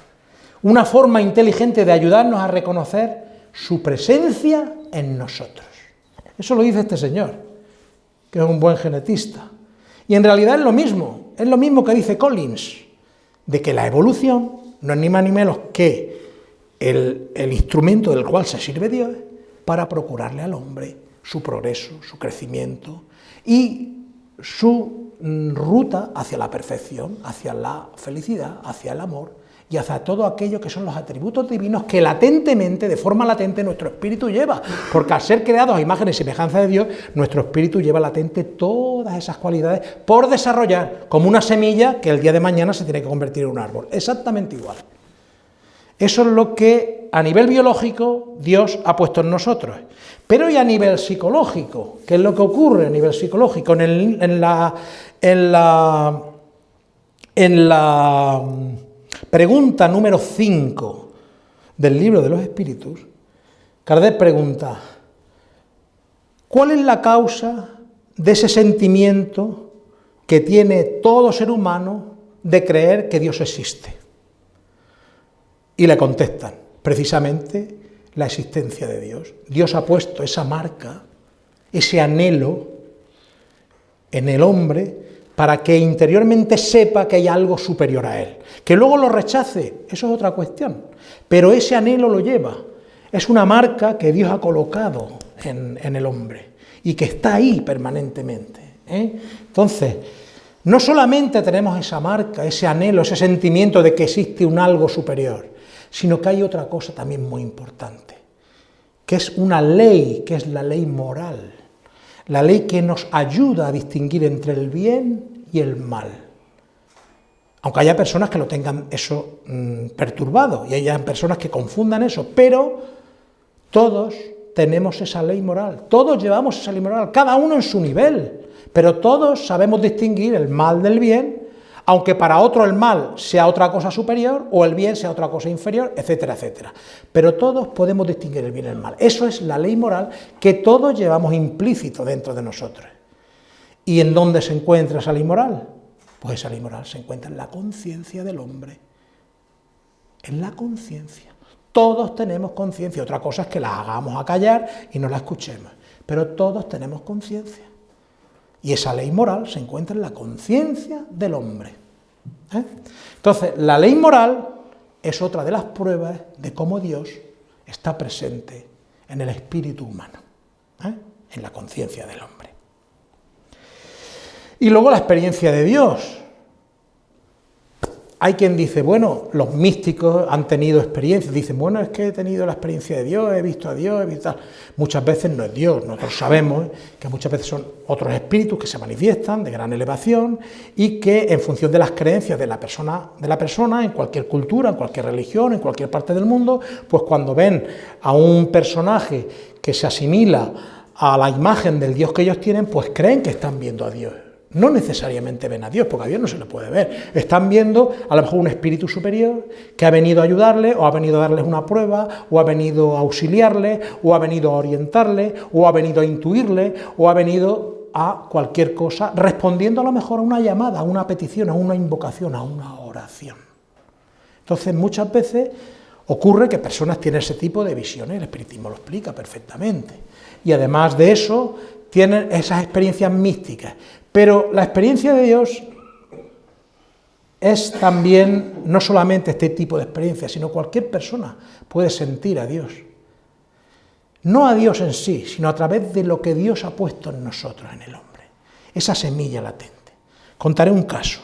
Speaker 1: una forma inteligente de ayudarnos a reconocer su presencia en nosotros. Eso lo dice este señor que es un buen genetista. Y en realidad es lo mismo, es lo mismo que dice Collins, de que la evolución no es ni más ni menos que el, el instrumento del cual se sirve Dios para procurarle al hombre su progreso, su crecimiento y su mm, ruta hacia la perfección, hacia la felicidad, hacia el amor y hacia todo aquello que son los atributos divinos que latentemente, de forma latente, nuestro espíritu lleva. Porque al ser creados a imagen y semejanza de Dios, nuestro espíritu lleva latente todas esas cualidades por desarrollar, como una semilla que el día de mañana se tiene que convertir en un árbol. Exactamente igual. Eso es lo que a nivel biológico Dios ha puesto en nosotros. Pero y a nivel psicológico, ¿qué es lo que ocurre a nivel psicológico? En, en la... En la en la Pregunta número 5 del libro de los espíritus, Kardec pregunta, ¿cuál es la causa de ese sentimiento que tiene todo ser humano de creer que Dios existe? Y le contestan, precisamente la existencia de Dios. Dios ha puesto esa marca, ese anhelo en el hombre para que interiormente sepa que hay algo superior a él. Que luego lo rechace, eso es otra cuestión, pero ese anhelo lo lleva. Es una marca que Dios ha colocado en, el hombre y que está ahí permanentemente. ¿eh? Entonces, no solamente tenemos esa marca, ese anhelo, ese sentimiento de que existe un algo superior, sino que hay otra cosa también muy importante, que es una ley, que es la ley moral la ley que nos ayuda a distinguir entre el bien y el mal. Aunque haya personas que lo tengan eso mm, perturbado y haya personas que confundan eso, pero todos tenemos esa ley moral, todos llevamos esa ley moral, cada uno en su nivel, pero todos sabemos distinguir el mal del bien aunque para otro el mal sea otra cosa superior o el bien sea otra cosa inferior, etcétera, etcétera. Pero todos podemos distinguir el bien y el mal. Eso es la ley moral que todos llevamos implícito dentro de nosotros. ¿Y en dónde se encuentra esa ley moral? Pues esa ley moral se encuentra en la conciencia del hombre. En la conciencia. Todos tenemos conciencia, otra cosa es que la hagamos a callar y no la escuchemos, pero todos tenemos conciencia. Y esa ley moral se encuentra en la conciencia del hombre. ¿eh? Entonces, la ley moral es otra de las pruebas de cómo Dios está presente en el espíritu humano, ¿eh? en la conciencia del hombre. Y luego la experiencia de Dios. Hay quien dice, bueno, los místicos han tenido experiencias, dicen, bueno, es que he tenido la experiencia de Dios, he visto a Dios, he visto... Muchas veces no es Dios, nosotros sabemos que muchas veces son otros espíritus que se manifiestan de gran elevación y que en función de las creencias de la persona, de la persona en cualquier cultura, en cualquier religión, en cualquier parte del mundo, pues cuando ven a un personaje que se asimila a la imagen del Dios que ellos tienen, pues creen que están viendo a Dios no necesariamente ven a Dios, porque a Dios no se le puede ver. Están viendo a lo mejor un espíritu superior que ha venido a ayudarle, o ha venido a darles una prueba, o ha venido a auxiliarle, o ha venido a orientarle, o ha venido a intuirle, o ha venido a cualquier cosa, respondiendo a lo mejor a una llamada, a una petición, a una invocación, a una oración. Entonces muchas veces ocurre que personas tienen ese tipo de visiones, el espiritismo lo explica perfectamente. Y además de eso, tienen esas experiencias místicas, Pero la experiencia de Dios es también no solamente este tipo de experiencia, sino cualquier persona puede sentir a Dios. No a Dios en sí, sino a través de lo que Dios ha puesto en nosotros, en el hombre. Esa semilla latente. Contaré un caso,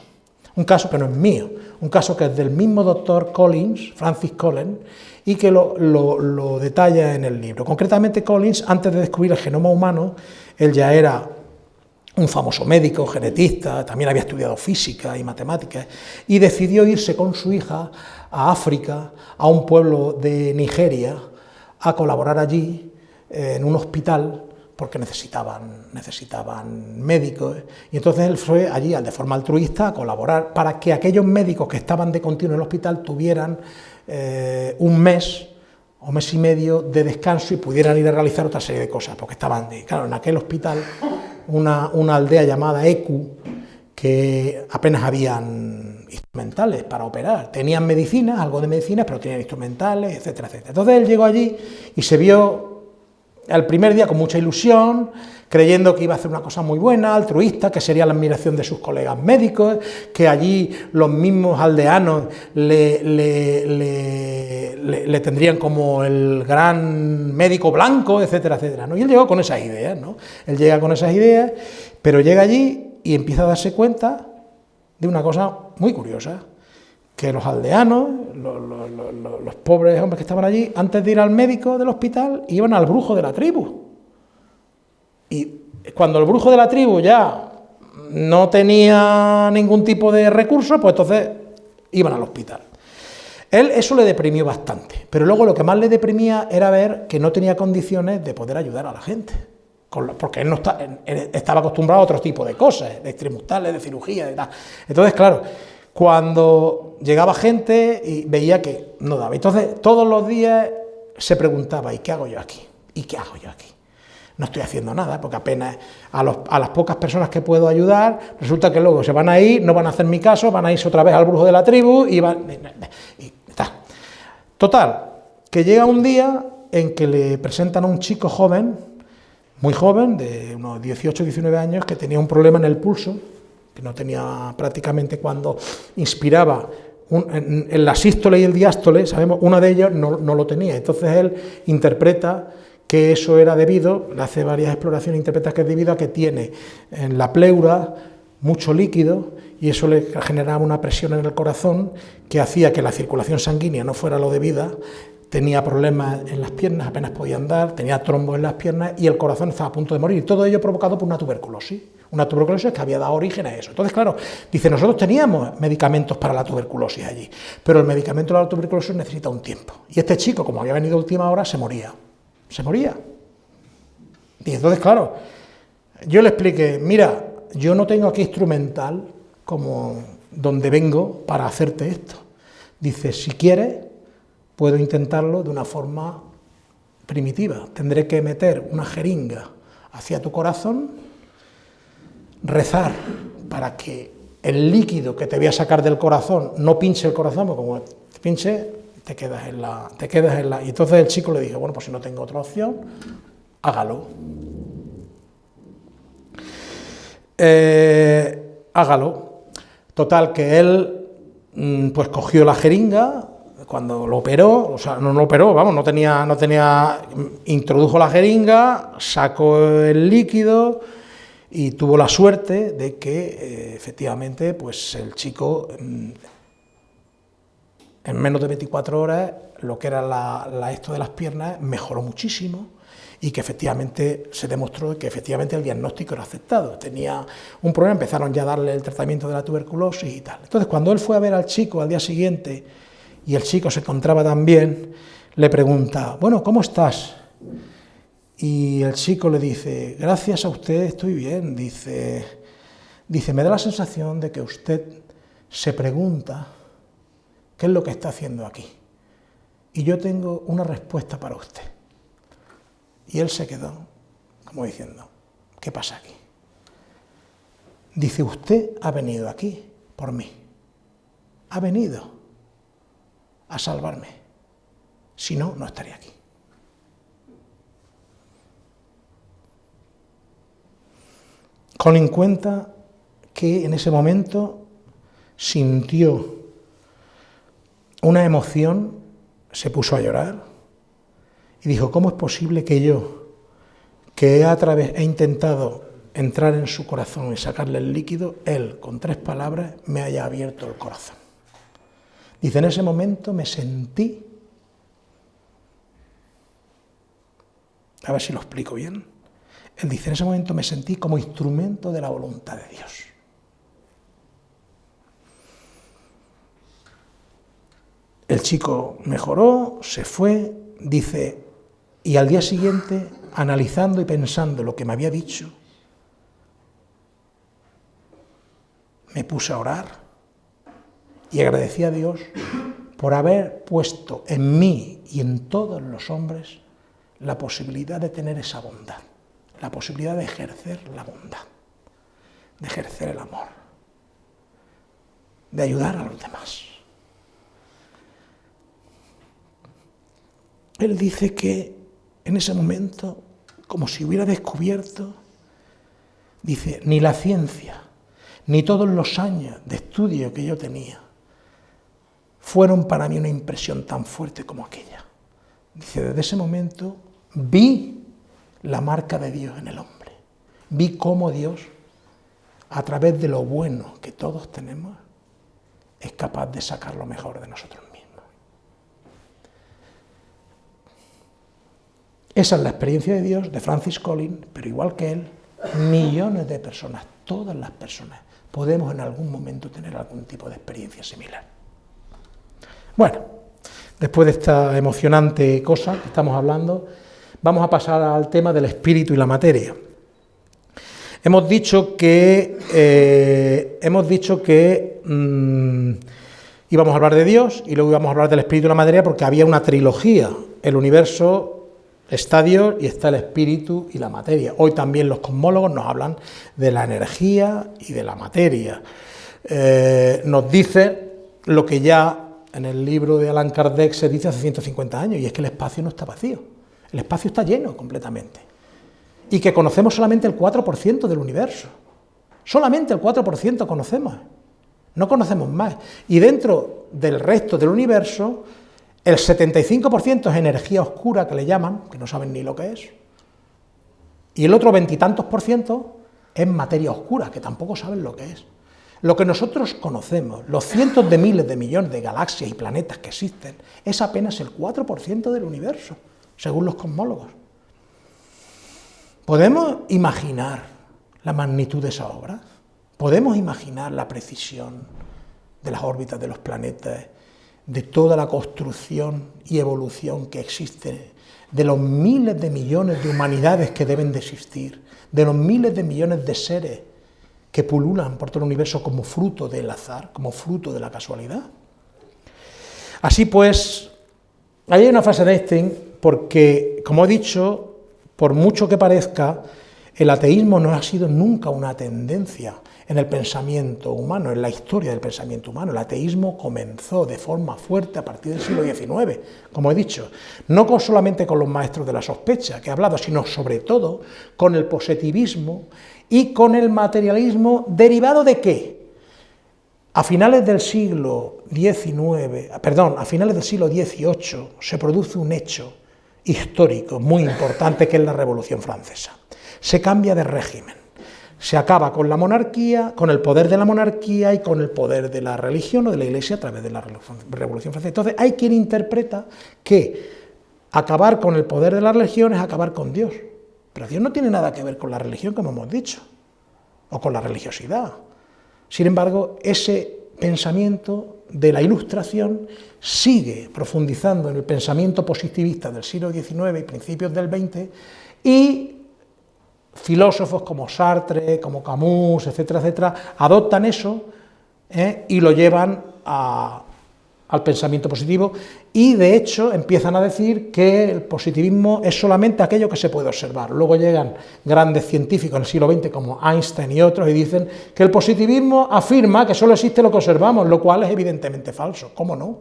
Speaker 1: un caso que no es mío, un caso que es del mismo doctor Collins, Francis Collins, y que lo, lo detalla en el libro. Concretamente Collins, antes de descubrir el genoma humano, él ya era un famoso médico, genetista, también había estudiado física y matemáticas, y decidió irse con su hija a África, a un pueblo de Nigeria, a colaborar allí eh, en un hospital porque necesitaban, necesitaban médicos, y entonces él fue allí de forma altruista a colaborar para que aquellos médicos que estaban de continuo en el hospital tuvieran eh, un mes o mes y medio de descanso y pudieran ir a realizar otra serie de cosas, porque estaban, claro, en aquel hospital una, una aldea llamada Ecu, que apenas habían instrumentales para operar. Tenían medicinas, algo de medicinas, pero tenían instrumentales, etcétera, etcétera. Entonces él llegó allí y se vio el primer día con mucha ilusión, creyendo que iba a hacer una cosa muy buena, altruista, que sería la admiración de sus colegas médicos, que allí los mismos aldeanos le, le, tendrían como el gran médico blanco, etcétera, etcétera. ¿no? Y él llegó con esas ideas, ¿no? Él llega con esas ideas, pero llega allí y empieza a darse cuenta de una cosa muy curiosa, que los aldeanos, los, pobres hombres que estaban allí, antes de ir al médico del hospital, iban al brujo de la tribu. Y cuando el brujo de la tribu ya no tenía ningún tipo de recurso, pues entonces iban al hospital. Él eso le deprimió bastante, pero luego lo que más le deprimía era ver que no tenía condiciones de poder ayudar a la gente, porque él no estaba acostumbrado a otro tipo de cosas, de extremustales, de cirugía, y tal. Entonces, claro, cuando llegaba gente y veía que no daba. Entonces, todos los días se preguntaba, ¿y qué hago yo aquí? ¿Y qué hago yo aquí? No estoy haciendo nada, porque apenas a, las pocas personas que puedo ayudar, resulta que luego se van a ir, no van a hacer mi caso, van a irse otra vez al brujo de la tribu y van... Y está. Total, que llega un día en que le presentan a un chico joven, muy joven, de unos 18 19 años, que tenía un problema en el pulso, que no tenía prácticamente cuando inspiraba en, la sístole y el diástole, sabemos, uno de ellos no, lo tenía. Entonces él interpreta que eso era debido, le hace varias exploraciones, interpreta que es debido a que tiene en la pleura mucho líquido y eso le generaba una presión en el corazón que hacía que la circulación sanguínea no fuera lo debida, tenía problemas en las piernas, apenas podía andar, tenía trombos en las piernas y el corazón estaba a punto de morir. Todo ello provocado por una tuberculosis. Una tuberculosis que había dado origen a eso. Entonces, claro, dice, nosotros teníamos medicamentos para la tuberculosis allí, pero el medicamento de la tuberculosis necesita un tiempo. Y este chico, como había venido a última hora, se moría. Se moría. Y entonces, claro, yo le expliqué, mira, yo no tengo aquí instrumental como donde vengo para hacerte esto. Dice, si quieres, puedo intentarlo de una forma primitiva. Tendré que meter una jeringa hacia tu corazón rezar para que el líquido que te voy a sacar del corazón no pinche el corazón, porque como te pinche, te quedas en la. Te quedas en la. Y entonces el chico le dije, bueno, pues si no tengo otra opción, hágalo. Eh, hágalo. Total, que él mm, pues cogió la jeringa, cuando lo operó, o sea, no lo operó, vamos, no tenía, no tenía, introdujo la jeringa, sacó el líquido, y tuvo la suerte de que eh, efectivamente pues el chico mm, en menos de 24 horas lo que era la, esto de las piernas mejoró muchísimo y que efectivamente se demostró que efectivamente el diagnóstico era aceptado. Tenía un problema, empezaron ya a darle el tratamiento de la tuberculosis y tal. Entonces cuando él fue a ver al chico al día siguiente y el chico se encontraba tan bien, le pregunta, bueno, ¿cómo estás? Y el chico le dice, gracias a usted estoy bien. Dice, dice, me da la sensación de que usted se pregunta qué es lo que está haciendo aquí. Y yo tengo una respuesta para usted. Y él se quedó como diciendo, ¿qué pasa aquí? Dice, usted ha venido aquí por mí. Ha venido a salvarme. Si no, no estaría aquí. Colin cuenta que en ese momento sintió una emoción, se puso a llorar y dijo, ¿cómo es posible que yo, que a través, he intentado entrar en su corazón y sacarle el líquido, él, con tres palabras, me haya abierto el corazón? Dice, en ese momento me sentí, a ver si lo explico bien, él dice, en ese momento me sentí como instrumento de la voluntad de Dios. El chico mejoró, se fue, dice, y al día siguiente, analizando y pensando lo que me había dicho, me puse a orar y agradecí a Dios por haber puesto en mí y en todos los hombres la posibilidad de tener esa bondad, la posibilidad de ejercer la bondad, de ejercer el amor, de ayudar a los demás. Él dice que en ese momento, como si hubiera descubierto, dice, ni la ciencia, ni todos los años de estudio que yo tenía, fueron para mí una impresión tan fuerte como aquella. Dice, desde ese momento vi la marca de Dios en el hombre, vi cómo Dios, a través de lo bueno que todos tenemos, es capaz de sacar lo mejor de nosotros Esa es la experiencia de Dios de Francis Collins, pero igual que él, millones de personas, todas las personas, podemos en algún momento tener algún tipo de experiencia similar. Bueno, después de esta emocionante cosa que estamos hablando, vamos a pasar al tema del espíritu y la materia. Hemos dicho que, eh, hemos dicho que mm, íbamos a hablar de Dios y luego íbamos a hablar del espíritu y la materia porque había una trilogía, el universo, Está Dios y está el espíritu y la materia. Hoy también los cosmólogos nos hablan de la energía y de la materia. Eh, nos dice lo que ya en el libro de Allan Kardec se dice hace 150 años, y es que el espacio no está vacío, el espacio está lleno completamente. Y que conocemos solamente el 4% del universo. Solamente el 4% conocemos. No conocemos más. Y dentro del resto del universo el 75% es energía oscura, que le llaman, que no saben ni lo que es, y el otro veintitantos por ciento es materia oscura, que tampoco saben lo que es. Lo que nosotros conocemos, los cientos de miles de millones de galaxias y planetas que existen, es apenas el 4% del universo, según los cosmólogos. ¿Podemos imaginar la magnitud de esa obra? ¿Podemos imaginar la precisión de las órbitas de los planetas de toda la construcción y evolución que existe, de los miles de millones de humanidades que deben de existir, de los miles de millones de seres que pululan por todo el universo como fruto del azar, como fruto de la casualidad. Así pues, hay una fase de Einstein porque, como he dicho, por mucho que parezca, el ateísmo no ha sido nunca una tendencia, en el pensamiento humano, en la historia del pensamiento humano. El ateísmo comenzó de forma fuerte a partir del siglo XIX, como he dicho, no solamente con los maestros de la sospecha que he hablado, sino sobre todo con el positivismo y con el materialismo derivado de qué? A finales del siglo XIX, perdón, a finales del siglo XVIII se produce un hecho histórico muy importante que es la Revolución Francesa. Se cambia de régimen se acaba con la monarquía, con el poder de la monarquía y con el poder de la religión o de la iglesia a través de la Revolución Francesa. Entonces hay quien interpreta que acabar con el poder de la religión es acabar con Dios. Pero Dios no tiene nada que ver con la religión, como hemos dicho, o con la religiosidad. Sin embargo, ese pensamiento de la ilustración sigue profundizando en el pensamiento positivista del siglo XIX y principios del XX y filósofos como Sartre, como Camus, etcétera, etcétera, adoptan eso ¿eh? y lo llevan al pensamiento positivo y de hecho empiezan a decir que el positivismo es solamente aquello que se puede observar. Luego llegan grandes científicos en el siglo XX como Einstein y otros y dicen que el positivismo afirma que solo existe lo que observamos, lo cual es evidentemente falso. ¿Cómo no?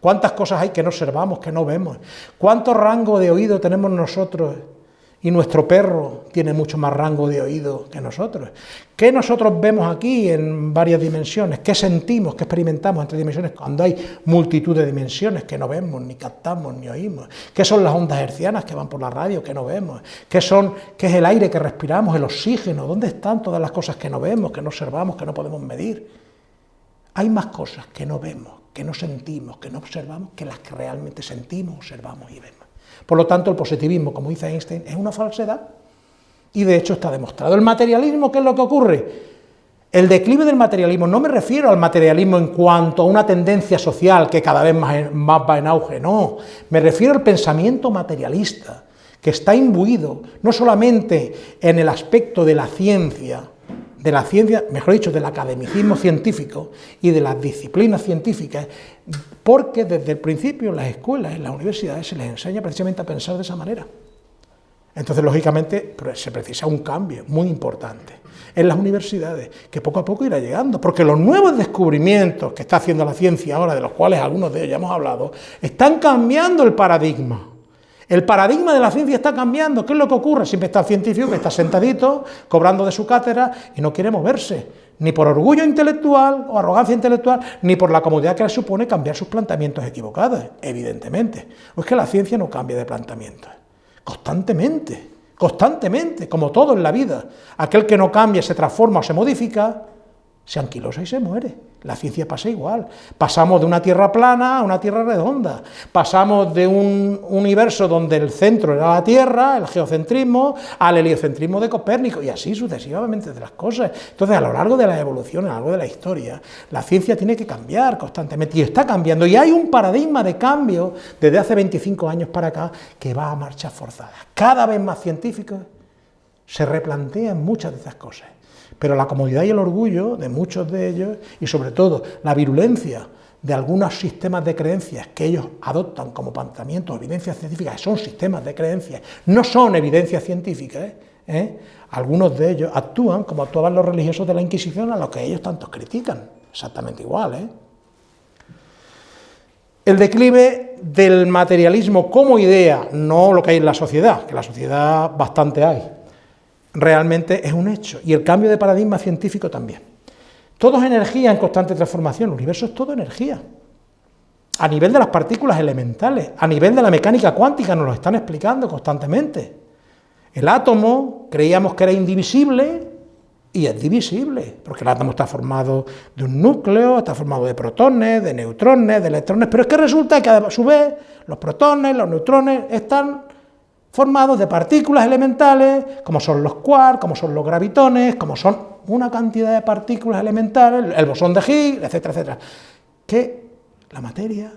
Speaker 1: ¿Cuántas cosas hay que no observamos, que no vemos? ¿Cuánto rango de oído tenemos nosotros y nuestro perro tiene mucho más rango de oído que nosotros. ¿Qué nosotros vemos aquí en varias dimensiones? ¿Qué sentimos, qué experimentamos entre dimensiones cuando hay multitud de dimensiones que no vemos, ni captamos, ni oímos? ¿Qué son las ondas hercianas que van por la radio que no vemos? ¿Qué, son, ¿Qué es el aire que respiramos, el oxígeno? ¿Dónde están todas las cosas que no vemos, que no observamos, que no podemos medir? Hay más cosas que no vemos, que no sentimos, que no observamos, que las que realmente sentimos, observamos y vemos. Por lo tanto, el positivismo, como dice Einstein, es una falsedad y de hecho está demostrado. El materialismo, ¿qué es lo que ocurre? El declive del materialismo, no me refiero al materialismo en cuanto a una tendencia social que cada vez más, va en auge, no, me refiero al pensamiento materialista, que está imbuido no solamente en el aspecto de la ciencia, de la ciencia, mejor dicho, del academicismo científico y de las disciplinas científicas, porque desde el principio en las escuelas, en las universidades, se les enseña precisamente a pensar de esa manera. Entonces, lógicamente, se precisa un cambio muy importante en las universidades, que poco a poco irá llegando, porque los nuevos descubrimientos que está haciendo la ciencia ahora, de los cuales algunos de ellos ya hemos hablado, están cambiando el paradigma. El paradigma de la ciencia está cambiando. ¿Qué es lo que ocurre? Siempre está el científico que está sentadito, cobrando de su cátedra y no quiere moverse, ni por orgullo intelectual o arrogancia intelectual, ni por la comodidad que le supone cambiar sus planteamientos equivocados, evidentemente. Es que la ciencia no cambia de planteamientos, constantemente, constantemente, como todo en la vida. Aquel que no cambia, se transforma o se modifica, se anquilosa y se muere. La ciencia pasa igual. Pasamos de una tierra plana a una tierra redonda. Pasamos de un universo donde el centro era la Tierra, el geocentrismo, al heliocentrismo de Copérnico, y así sucesivamente de las cosas. Entonces, a lo largo de la evolución, a lo largo de la historia, la ciencia tiene que cambiar constantemente, y está cambiando. Y hay un paradigma de cambio desde hace 25 años para acá que va a marcha forzada. Cada vez más científicos se replantean muchas de esas cosas. Pero la comodidad y el orgullo de muchos de ellos, y sobre todo la virulencia de algunos sistemas de creencias que ellos adoptan como planteamientos, evidencias científicas, son sistemas de creencias, no son evidencias científicas, ¿eh? algunos de ellos actúan como actuaban los religiosos de la Inquisición a los que ellos tantos critican, exactamente igual. ¿eh? El declive del materialismo como idea, no lo que hay en la sociedad, que la sociedad bastante hay, realmente es un hecho, y el cambio de paradigma científico también. Todo es energía en constante transformación, el universo es todo energía. A nivel de las partículas elementales, a nivel de la mecánica cuántica, nos lo están explicando constantemente. El átomo creíamos que era indivisible y es divisible, porque el átomo está formado de un núcleo, está formado de protones, de neutrones, de electrones, pero es que resulta que a su vez los protones, los neutrones están formados de partículas elementales, como son los quarks, como son los gravitones, como son una cantidad de partículas elementales, el bosón de Higgs, etcétera, etcétera. Que la materia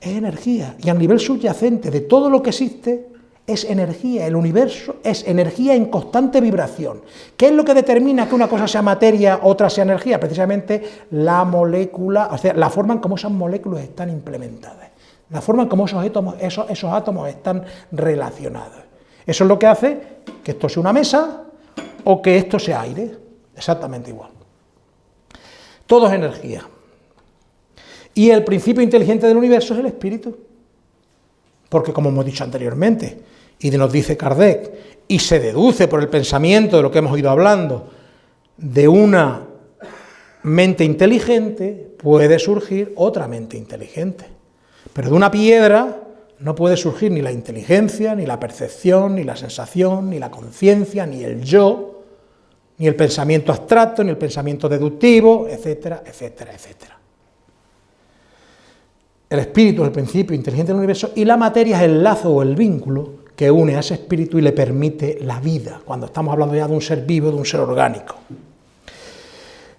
Speaker 1: es energía, y a nivel subyacente de todo lo que existe, es energía, el universo es energía en constante vibración. ¿Qué es lo que determina que una cosa sea materia, otra sea energía? Precisamente la molécula, o sea, la forma en cómo esas moléculas están implementadas la forma en cómo esos átomos, esos, átomos están relacionados. Eso es lo que hace que esto sea una mesa o que esto sea aire, exactamente igual. Todo es energía. Y el principio inteligente del universo es el espíritu. Porque como hemos dicho anteriormente, y nos dice Kardec, y se deduce por el pensamiento de lo que hemos ido hablando, de una mente inteligente puede surgir otra mente inteligente. Pero de una piedra no puede surgir ni la inteligencia, ni la percepción, ni la sensación, ni la conciencia, ni el yo, ni el pensamiento abstracto, ni el pensamiento deductivo, etcétera, etcétera, etcétera. El espíritu es el principio inteligente del universo y la materia es el lazo o el vínculo que une a ese espíritu y le permite la vida, cuando estamos hablando ya de un ser vivo, de un ser orgánico.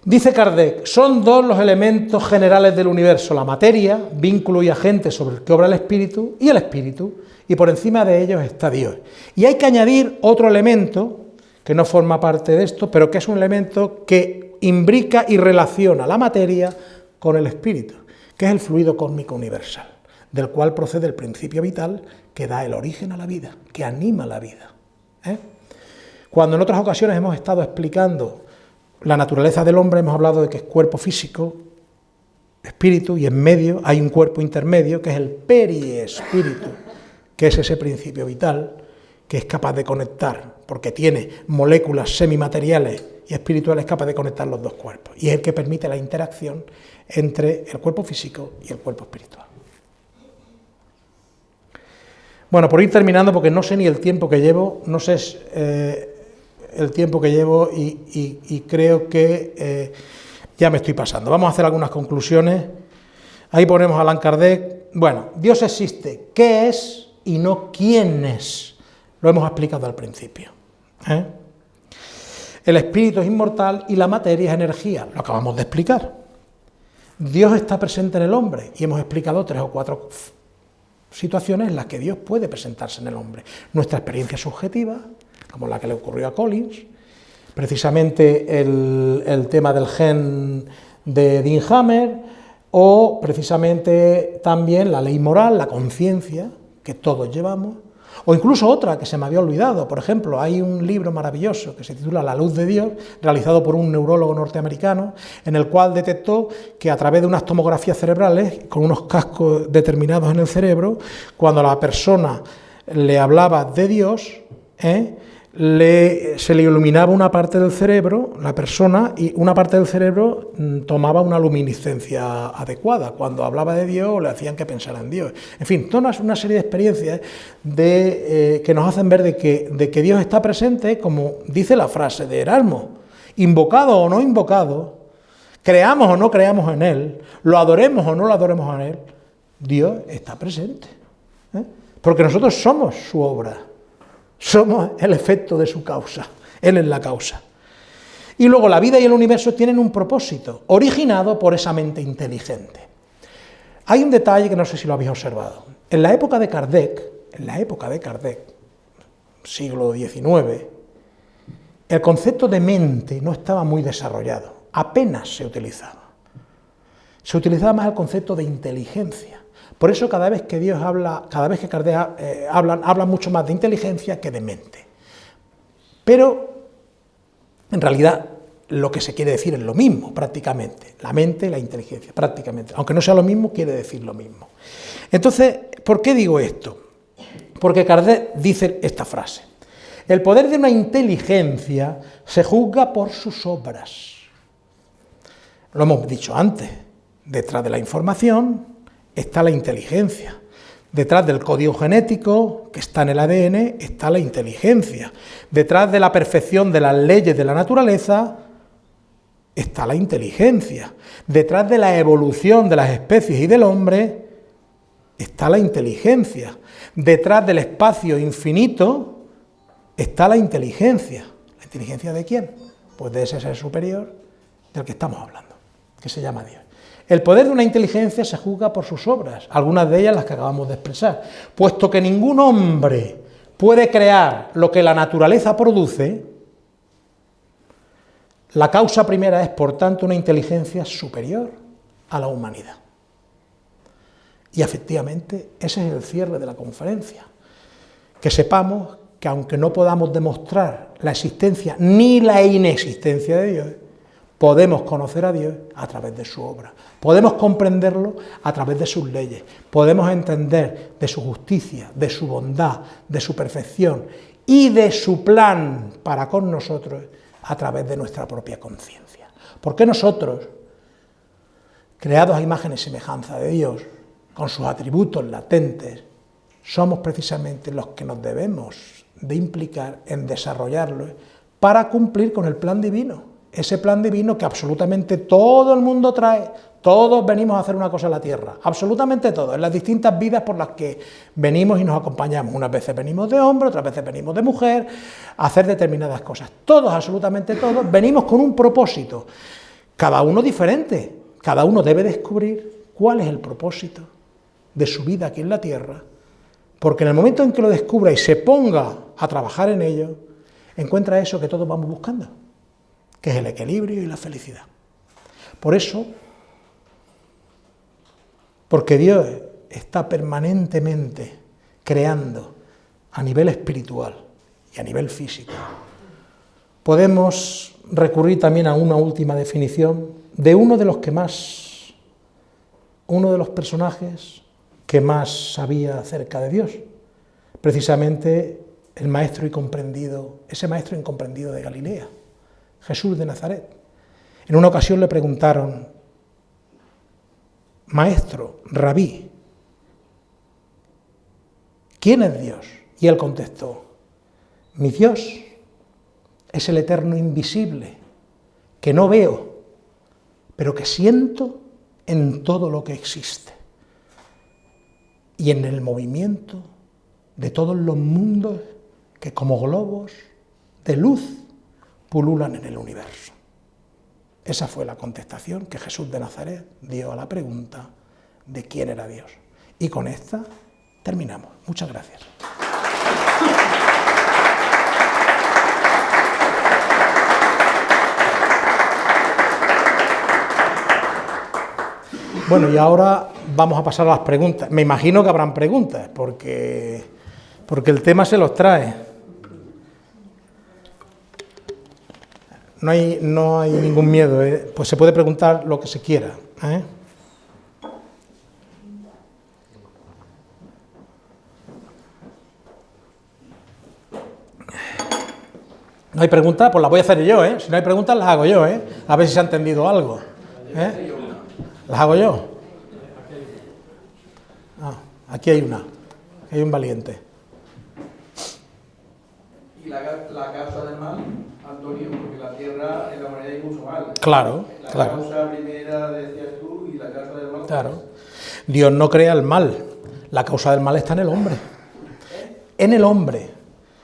Speaker 1: Dice Kardec, son dos los elementos generales del universo, la materia, vínculo y agente sobre el que obra el espíritu, y el espíritu, y por encima de ellos está Dios. Y hay que añadir otro elemento, que no forma parte de esto, pero que es un elemento que imbrica y relaciona la materia con el espíritu, que es el fluido cósmico universal, del cual procede el principio vital que da el origen a la vida, que anima la vida. ¿eh? Cuando en otras ocasiones hemos estado explicando la naturaleza del hombre hemos hablado de que es cuerpo físico, espíritu, y en medio hay un cuerpo intermedio que es el periespíritu, que es ese principio vital que es capaz de conectar, porque tiene moléculas semimateriales y espirituales capaz de conectar los dos cuerpos, y es el que permite la interacción entre el cuerpo físico y el cuerpo espiritual. Bueno, por ir terminando, porque no sé ni el tiempo que llevo, no sé eh, el tiempo que llevo y, creo que eh, ya me estoy pasando. Vamos a hacer algunas conclusiones. Ahí ponemos a Allan Kardec. Bueno, Dios existe. ¿Qué es y no quién es? Lo hemos explicado al principio. ¿eh? El espíritu es inmortal y la materia es energía. Lo acabamos de explicar. Dios está presente en el hombre y hemos explicado tres o cuatro situaciones en las que Dios puede presentarse en el hombre. Nuestra experiencia subjetiva, como la que le ocurrió a Collins, precisamente el, tema del gen de Dean Hammer, o precisamente también la ley moral, la conciencia que todos llevamos, o incluso otra que se me había olvidado, por ejemplo, hay un libro maravilloso que se titula La luz de Dios, realizado por un neurólogo norteamericano, en el cual detectó que a través de unas tomografías cerebrales, con unos cascos determinados en el cerebro, cuando la persona le hablaba de Dios, ¿eh? Se le iluminaba una parte del cerebro, la persona, y una parte del cerebro mm, tomaba una luminiscencia adecuada. Cuando hablaba de Dios, le hacían que pensara en Dios. En fin, toda una serie de experiencias de, eh, que nos hacen ver de que, de que Dios está presente, como dice la frase de Erasmo, invocado o no invocado, creamos o no creamos en Él, lo adoremos o no lo adoremos en Él, Dios está presente. ¿eh? Porque nosotros somos su obra. Somos el efecto de su causa, Él es la causa. Y luego la vida y el universo tienen un propósito, originado por esa mente inteligente. Hay un detalle que no sé si lo habéis observado. En la época de Kardec, en la época de Kardec, siglo XIX, el concepto de mente no estaba muy desarrollado, apenas se utilizaba. Se utilizaba más el concepto de inteligencia. Por eso cada vez que Dios habla, cada vez que Kardec eh, hablan, habla mucho más de inteligencia que de mente. Pero, en realidad, lo que se quiere decir es lo mismo, prácticamente. La mente y la inteligencia, prácticamente. Aunque no sea lo mismo, quiere decir lo mismo. Entonces, ¿por qué digo esto? Porque Kardec dice esta frase. El poder de una inteligencia se juzga por sus obras. Lo hemos dicho antes. Detrás de la información está la inteligencia. Detrás del código genético que está en el ADN está la inteligencia. Detrás de la perfección de las leyes de la naturaleza está la inteligencia. Detrás de la evolución de las especies y del hombre está la inteligencia. Detrás del espacio infinito está la inteligencia. ¿La inteligencia de quién? Pues de ese ser superior del que estamos hablando, que se llama Dios. El poder de una inteligencia se juzga por sus obras, algunas de ellas las que acabamos de expresar, puesto que ningún hombre puede crear lo que la naturaleza produce, la causa primera es, por tanto, una inteligencia superior a la humanidad. Y efectivamente, ese es el cierre de la conferencia. Que sepamos que aunque no podamos demostrar la existencia ni la inexistencia de Dios, podemos conocer a Dios a través de su obra, podemos comprenderlo a través de sus leyes, podemos entender de su justicia, de su bondad, de su perfección y de su plan para con nosotros a través de nuestra propia conciencia. Porque nosotros, creados a imagen y semejanza de Dios, con sus atributos latentes, somos precisamente los que nos debemos de implicar en desarrollarlo para cumplir con el plan divino ese plan divino que absolutamente todo el mundo trae, todos venimos a hacer una cosa en la tierra, absolutamente todos, en las distintas vidas por las que venimos y nos acompañamos. Unas veces venimos de hombre, otras veces venimos de mujer, a hacer determinadas cosas. Todos, absolutamente todos, venimos con un propósito, cada uno diferente, cada uno debe descubrir cuál es el propósito de su vida aquí en la tierra, porque en el momento en que lo descubra y se ponga a trabajar en ello, encuentra eso que todos vamos buscando que es el equilibrio y la felicidad. Por eso, porque Dios está permanentemente creando a nivel espiritual y a nivel físico, podemos recurrir también a una última definición de uno de los que más, uno de los personajes que más sabía acerca de Dios, precisamente el maestro incomprendido, ese maestro incomprendido de Galilea, Jesús de Nazaret. En una ocasión le preguntaron, maestro, rabí, ¿quién es Dios? Y él contestó, mi Dios es el eterno invisible, que no veo, pero que siento en todo lo que existe y en el movimiento de todos los mundos que como globos de luz pululan en el universo. Esa fue la contestación que Jesús de Nazaret dio a la pregunta de quién era Dios. Y con esta terminamos. Muchas gracias. Bueno, y ahora vamos a pasar a las preguntas. Me imagino que habrán preguntas, porque, porque el tema se los trae. No hay, no hay ningún miedo, ¿eh? pues se puede preguntar lo que se quiera. ¿eh? ¿No hay preguntas? Pues las voy a hacer yo, ¿eh? Si no hay preguntas, las hago yo, ¿eh? A ver si se ha entendido algo. ¿eh? ¿Las hago yo? Ah, aquí hay una, hay un valiente.
Speaker 2: ¿Y la, la causa del mal, Antonio? Porque la tierra en la humanidad hay mucho mal.
Speaker 1: Claro,
Speaker 2: la
Speaker 1: claro.
Speaker 2: La causa primera decías tú y la causa del mal.
Speaker 1: Claro. Dios no crea el mal, la causa del mal está en el hombre. En el hombre.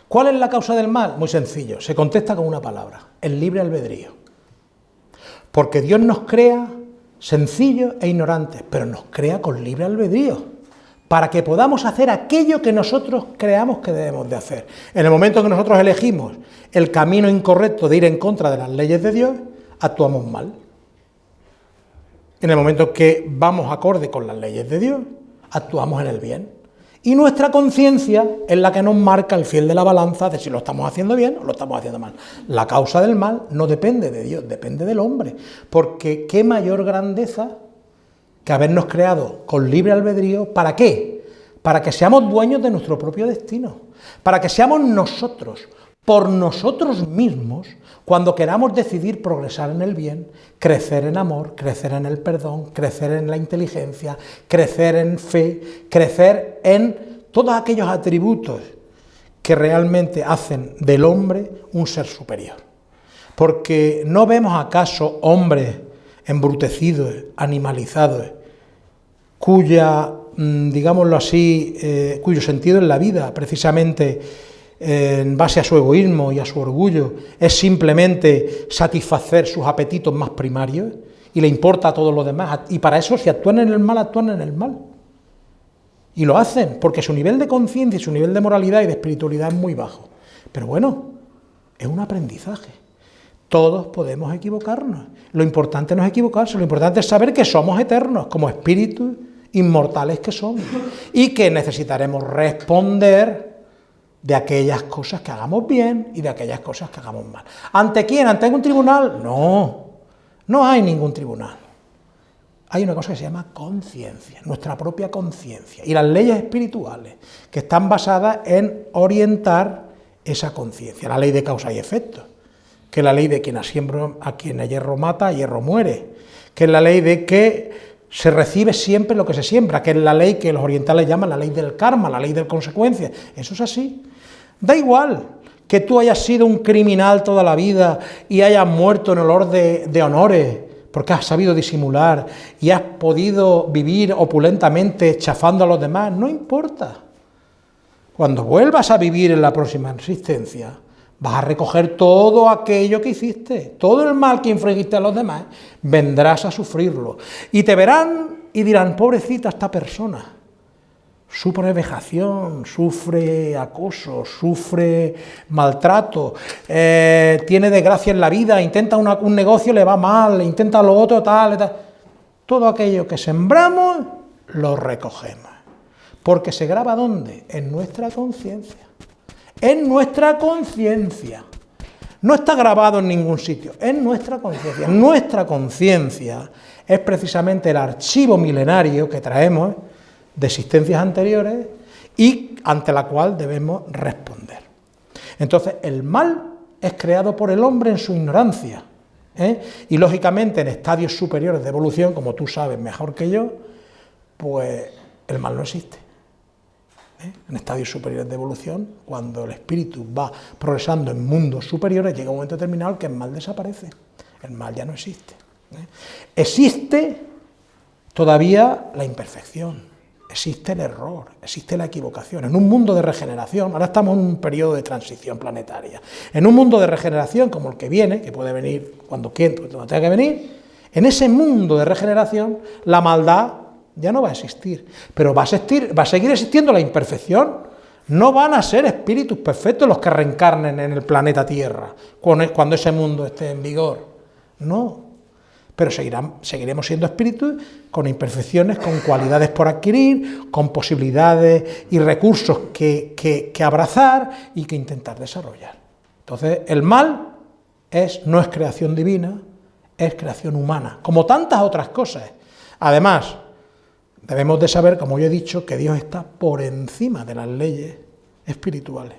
Speaker 1: ¿Cuál es la causa del mal? Muy sencillo, se contesta con una palabra, el libre albedrío. Porque Dios nos crea sencillos e ignorantes, pero nos crea con libre albedrío, para que podamos hacer aquello que nosotros creamos que debemos de hacer. En el momento que nosotros elegimos el camino incorrecto de ir en contra de las leyes de Dios, actuamos mal. En el momento que vamos acorde con las leyes de Dios, actuamos en el bien. Y nuestra conciencia es la que nos marca el fiel de la balanza de si lo estamos haciendo bien o lo estamos haciendo mal. La causa del mal no depende de Dios, depende del hombre. Porque qué mayor grandeza que habernos creado con libre albedrío, ¿para qué? Para que seamos dueños de nuestro propio destino, para que seamos nosotros, por nosotros mismos, cuando queramos decidir progresar en el bien, crecer en amor, crecer en el perdón, crecer en la inteligencia, crecer en fe, crecer en todos aquellos atributos que realmente hacen del hombre un ser superior. Porque no vemos acaso hombres embrutecidos, animalizados, cuya, mm, digámoslo así, eh, cuyo sentido en la vida precisamente en base a su egoísmo y a su orgullo es simplemente satisfacer sus apetitos más primarios y le importa a todo lo demás. Y para eso, si actúan en el mal, actúan en el mal. Y lo hacen, porque su nivel de conciencia y su nivel de moralidad y de espiritualidad es muy bajo. Pero bueno, es un aprendizaje. Todos podemos equivocarnos. Lo importante no es equivocarse, lo importante es saber que somos eternos, como espíritus inmortales que somos, y que necesitaremos responder de aquellas cosas que hagamos bien y de aquellas cosas que hagamos mal. ¿Ante quién? ¿Ante un tribunal? No, no hay ningún tribunal. Hay una cosa que se llama conciencia, nuestra propia conciencia, y las leyes espirituales, que están basadas en orientar esa conciencia, la ley de causa y efecto, que la ley de quien a, a quien a hierro mata, a hierro muere, que es la ley de que se recibe siempre lo que se siembra, que es la ley que los orientales llaman la ley del karma, la ley de consecuencia. Eso es así. Da igual que tú hayas sido un criminal toda la vida y hayas muerto en olor de honores, porque has sabido disimular y has podido vivir opulentamente chafando a los demás, no importa. Cuando vuelvas a vivir en la próxima existencia, vas a recoger todo aquello que hiciste, todo el mal que infringiste a los demás, vendrás a sufrirlo. Y te verán y dirán, pobrecita esta persona, sufre vejación, sufre acoso, sufre maltrato, eh, tiene desgracia en la vida, intenta un negocio, le va mal, intenta lo otro, tal, tal. Todo aquello que sembramos, lo recogemos. Porque se graba ¿dónde? En nuestra conciencia. En nuestra conciencia. No está grabado en ningún sitio, en nuestra conciencia. Nuestra conciencia es precisamente el archivo milenario que traemos de existencias anteriores y ante la cual debemos responder. Entonces, el mal es creado por el hombre en su ignorancia. ¿eh? Y lógicamente en estadios superiores de evolución, como tú sabes mejor que yo, pues el mal no existe. ¿Eh? En estadios superiores de evolución, cuando el espíritu va progresando en mundos superiores, llega un momento determinado que el mal desaparece. El mal ya no existe. ¿eh? Existe todavía la imperfección, existe el error, existe la equivocación. En un mundo de regeneración, ahora estamos en un periodo de transición planetaria, en un mundo de regeneración como el que viene, que puede venir cuando cuando tenga que venir, en ese mundo de regeneración la maldad ya no va a existir, pero va a, existir, va a seguir existiendo la imperfección. No van a ser espíritus perfectos los que reencarnen en el planeta Tierra cuando ese mundo esté en vigor. No, pero seguiremos siendo espíritus con imperfecciones, con cualidades por adquirir, con posibilidades y recursos que, abrazar y que intentar desarrollar. Entonces, el mal no es creación divina, es creación humana, como tantas otras cosas. Además, debemos de saber, como yo he dicho, que Dios está por encima de las leyes espirituales.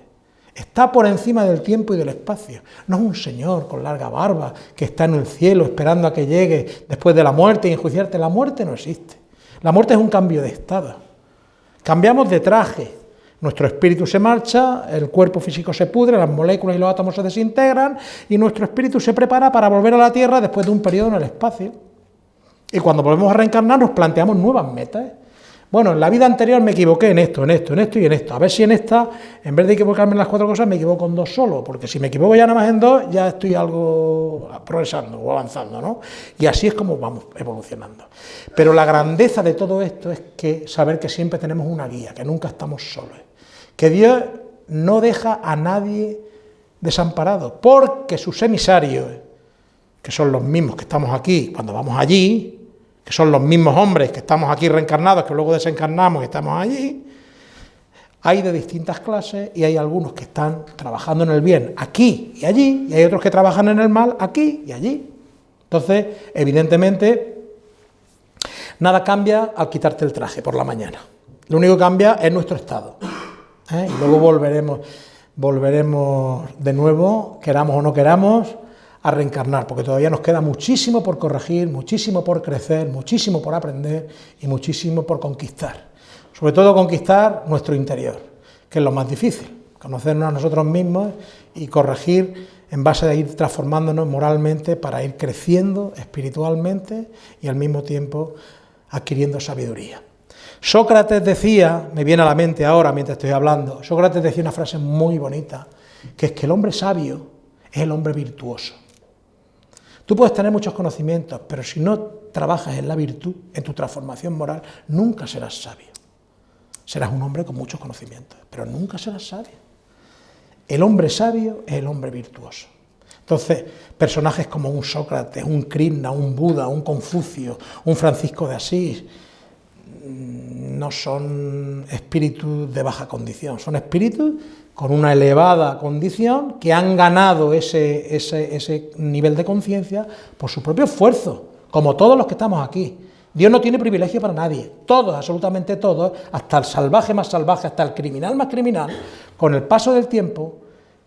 Speaker 1: Está por encima del tiempo y del espacio. No es un señor con larga barba que está en el cielo esperando a que llegue después de la muerte y enjuiciarte. La muerte no existe. La muerte es un cambio de estado. Cambiamos de traje. Nuestro espíritu se marcha, el cuerpo físico se pudre, las moléculas y los átomos se desintegran y nuestro espíritu se prepara para volver a la Tierra después de un periodo en el espacio. Y cuando volvemos a reencarnar nos planteamos nuevas metas. Bueno, en la vida anterior me equivoqué en esto, en esto, en esto y en esto. A ver si en esta, en vez de equivocarme en las cuatro cosas, me equivoco en dos solo, porque si me equivoco ya nada más en dos, ya estoy algo progresando o avanzando, ¿no? Y así es como vamos evolucionando. Pero la grandeza de todo esto es que saber que siempre tenemos una guía, que nunca estamos solos. Que Dios no deja a nadie desamparado, porque sus emisarios, que son los mismos que estamos aquí, cuando vamos allí, que son los mismos hombres que estamos aquí reencarnados, que luego desencarnamos y estamos allí, hay de distintas clases y hay algunos que están trabajando en el bien aquí y allí, y hay otros que trabajan en el mal aquí y allí. Entonces, evidentemente, nada cambia al quitarte el traje por la mañana. Lo único que cambia es nuestro estado. ¿eh? Y luego volveremos, volveremos de nuevo, queramos o no queramos, a reencarnar, porque todavía nos queda muchísimo por corregir, muchísimo por crecer, muchísimo por aprender y muchísimo por conquistar. Sobre todo conquistar nuestro interior, que es lo más difícil, conocernos a nosotros mismos y corregir en base a ir transformándonos moralmente para ir creciendo espiritualmente y al mismo tiempo adquiriendo sabiduría. Sócrates decía, me viene a la mente ahora mientras estoy hablando, Sócrates decía una frase muy bonita, que es que el hombre sabio es el hombre virtuoso. Tú puedes tener muchos conocimientos, pero si no trabajas en la virtud, en tu transformación moral, nunca serás sabio. Serás un hombre con muchos conocimientos, pero nunca serás sabio. El hombre sabio es el hombre virtuoso. Entonces, personajes como un Sócrates, un Krishna, un Buda, un Confucio, un Francisco de Asís, mm, no son espíritus de baja condición, son espíritus con una elevada condición, que han ganado ese, ese, nivel de conciencia por su propio esfuerzo, como todos los que estamos aquí. Dios no tiene privilegio para nadie, todos, absolutamente todos, hasta el salvaje más salvaje, hasta el criminal más criminal, con el paso del tiempo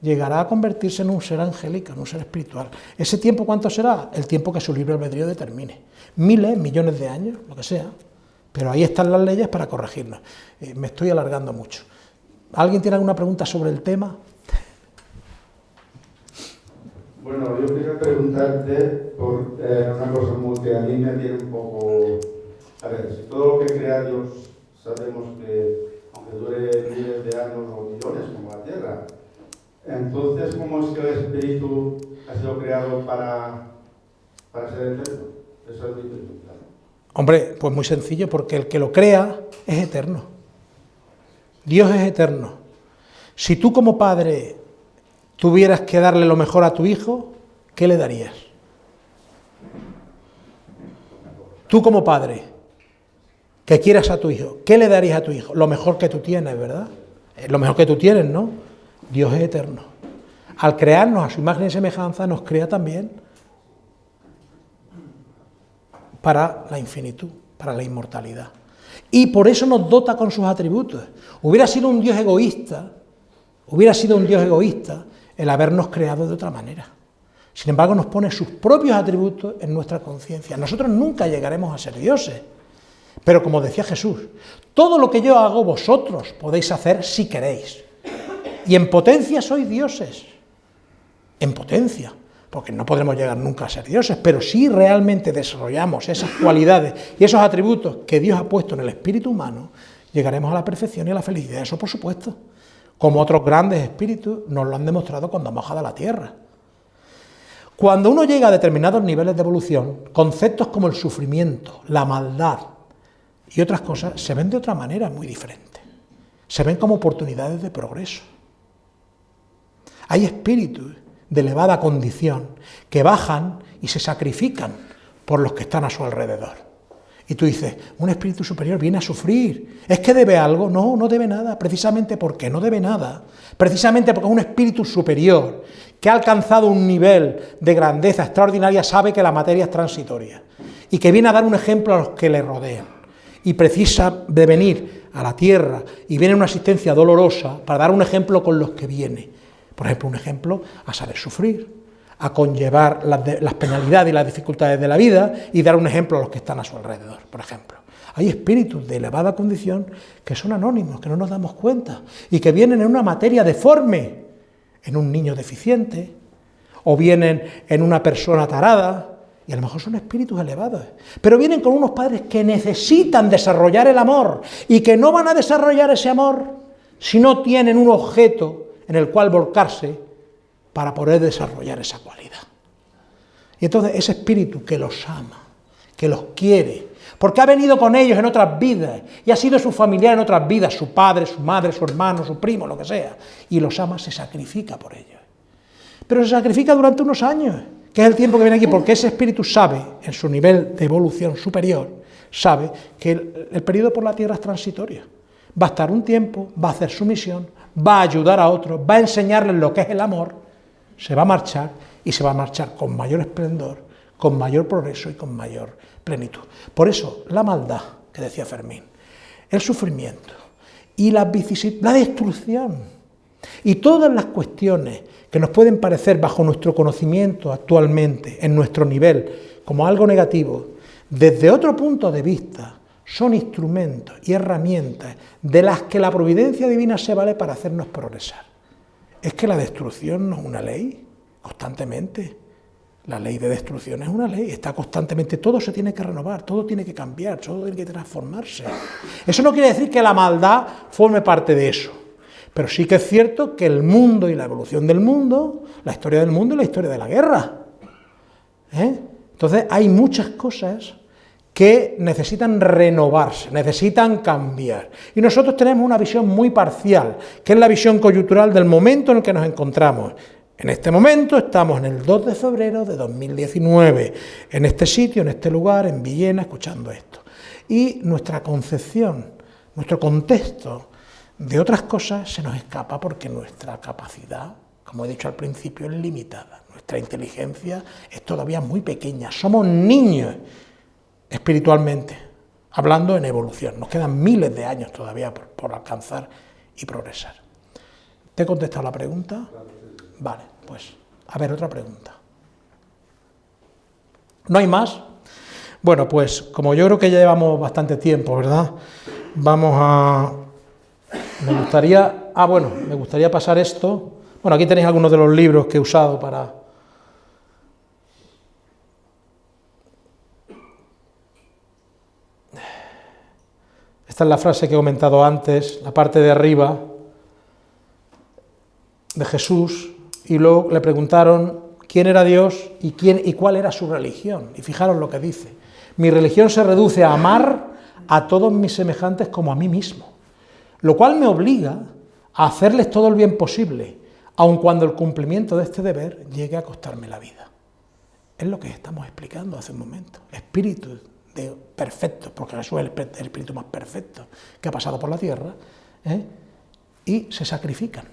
Speaker 1: llegará a convertirse en un ser angélico, en un ser espiritual. ¿Ese tiempo cuánto será? El tiempo que su libre albedrío determine. Miles, millones de años, lo que sea. Pero ahí están las leyes para corregirnos. Eh, me estoy alargando mucho. ¿Alguien tiene alguna pregunta sobre el tema?
Speaker 3: Bueno, yo quería preguntarte por eh, una cosa muy que a mí me tiene un poco... A ver, si todo lo que crea Dios sabemos que, aunque dure miles de años o millones, como la Tierra, entonces, ¿cómo es que el espíritu ha sido creado para, para ser eterno? Eso es mi pregunta.
Speaker 1: Hombre, pues muy sencillo, porque el que lo crea es eterno. Dios es eterno. Si tú como padre tuvieras que darle lo mejor a tu hijo, ¿qué le darías? Tú como padre, que quieras a tu hijo, ¿qué le darías a tu hijo? Lo mejor que tú tienes, ¿verdad? Lo mejor que tú tienes, ¿no? Dios es eterno. Al crearnos a su imagen y semejanza, nos crea también para la infinitud, para la inmortalidad. Y por eso nos dota con sus atributos. Hubiera sido un Dios egoísta, Hubiera sido un Dios egoísta el habernos creado de otra manera. Sin embargo, nos pone sus propios atributos en nuestra conciencia. Nosotros nunca llegaremos a ser dioses. Pero como decía Jesús, todo lo que yo hago vosotros podéis hacer si queréis. Y en potencia sois dioses. En potencia. Porque no podremos llegar nunca a ser dioses, pero si realmente desarrollamos esas cualidades y esos atributos que Dios ha puesto en el espíritu humano, llegaremos a la perfección y a la felicidad. Eso por supuesto. Como otros grandes espíritus nos lo han demostrado cuando han bajado a la tierra. Cuando uno llega a determinados niveles de evolución, conceptos como el sufrimiento, la maldad y otras cosas se ven de otra manera muy diferente. Se ven como oportunidades de progreso. Hay espíritus de elevada condición que bajan y se sacrifican por los que están a su alrededor. Y tú dices, un espíritu superior viene a sufrir. ¿Es que debe algo? No, no debe nada, precisamente porque no debe nada. Precisamente porque un espíritu superior que ha alcanzado un nivel de grandeza extraordinaria sabe que la materia es transitoria y que viene a dar un ejemplo a los que le rodean. Y precisa de venir a la tierra y viene una asistencia dolorosa para dar un ejemplo con los que viene. Por ejemplo, un ejemplo a saber sufrir, a conllevar las, penalidades y las dificultades de la vida y dar un ejemplo a los que están a su alrededor, por ejemplo. Hay espíritus de elevada condición que son anónimos, que no nos damos cuenta, y que vienen en una materia deforme, en un niño deficiente, o vienen en una persona tarada, y a lo mejor son espíritus elevados, pero vienen con unos padres que necesitan desarrollar el amor, y que no van a desarrollar ese amor si no tienen un objeto en el cual volcarse para poder desarrollar esa cualidad. Y entonces ese espíritu que los ama, que los quiere, porque ha venido con ellos en otras vidas y ha sido su familiar en otras vidas, su padre, su madre, su hermano, su primo, lo que sea, y los ama, se sacrifica por ellos. Pero se sacrifica durante unos años, que es el tiempo que viene aquí, porque ese espíritu sabe, en su nivel de evolución superior, sabe que el, el periodo por la tierra es transitorio. Va a estar un tiempo, va a hacer su misión, va a ayudar a otros, va a enseñarles lo que es el amor, se va a marchar y se va a marchar con mayor esplendor, con mayor progreso y con mayor plenitud. Por eso, la maldad, que decía Fermín, el sufrimiento y la, la destrucción y todas las cuestiones que nos pueden parecer bajo nuestro conocimiento actualmente, en nuestro nivel, como algo negativo, desde otro punto de vista, son instrumentos y herramientas de las que la providencia divina se vale para hacernos progresar. Es que la destrucción no es una ley, constantemente. La ley de destrucción es una ley, está constantemente, todo se tiene que renovar, todo tiene que cambiar, todo tiene que transformarse. Eso no quiere decir que la maldad forme parte de eso, pero sí que es cierto que el mundo y la evolución del mundo, la historia del mundo y la historia de la guerra. ¿eh? Entonces hay muchas cosas que necesitan renovarse, necesitan cambiar. Y nosotros tenemos una visión muy parcial, que es la visión coyuntural del momento en el que nos encontramos. En este momento estamos en el 2 de febrero de 2019, en este sitio, en este lugar, en Villena, escuchando esto. Y nuestra concepción, nuestro contexto de otras cosas se nos escapa porque nuestra capacidad, como he dicho al principio, es limitada. Nuestra inteligencia es todavía muy pequeña, somos niños espiritualmente, hablando en evolución. Nos quedan miles de años todavía por, alcanzar y progresar. ¿Te he contestado la pregunta? Vale, pues a ver, otra pregunta. ¿No hay más? Bueno, pues como yo creo que ya llevamos bastante tiempo, ¿verdad? Vamos a... Me gustaría... Ah, bueno, me gustaría pasar esto. Bueno, aquí tenéis algunos de los libros que he usado para, Esta es la frase que he comentado antes, la parte de arriba de Jesús, y luego le preguntaron quién era Dios y, quién, y cuál era su religión. Y fijaros lo que dice. Mi religión se reduce a amar a todos mis semejantes como a mí mismo, lo cual me obliga a hacerles todo el bien posible, aun cuando el cumplimiento de este deber llegue a costarme la vida. Es lo que estamos explicando hace un momento. Espíritu de perfecto, porque Jesús es el, espíritu más perfecto que ha pasado por la tierra, ¿eh? y se sacrifican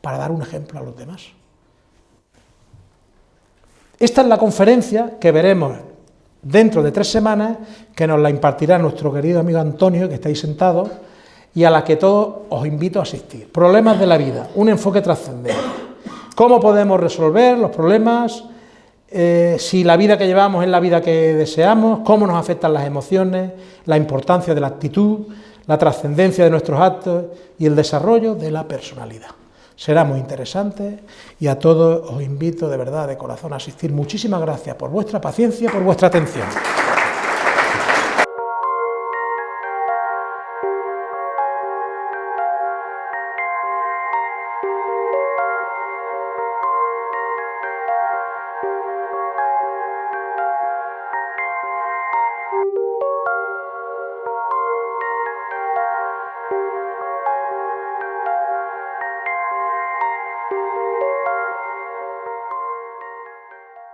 Speaker 1: para dar un ejemplo a los demás. Esta es la conferencia que veremos dentro de tres semanas, que nos la impartirá nuestro querido amigo Antonio, que está ahí sentado, y a la que todos os invito a asistir. Problemas de la vida, un enfoque trascendente. ¿Cómo podemos resolver los problemas? Eh, si la vida que llevamos es la vida que deseamos, cómo nos afectan las emociones, la importancia de la actitud, la trascendencia de nuestros actos y el desarrollo de la personalidad. Será muy interesante y a todos os invito de verdad, de corazón, a asistir. Muchísimas gracias por vuestra paciencia, por vuestra atención.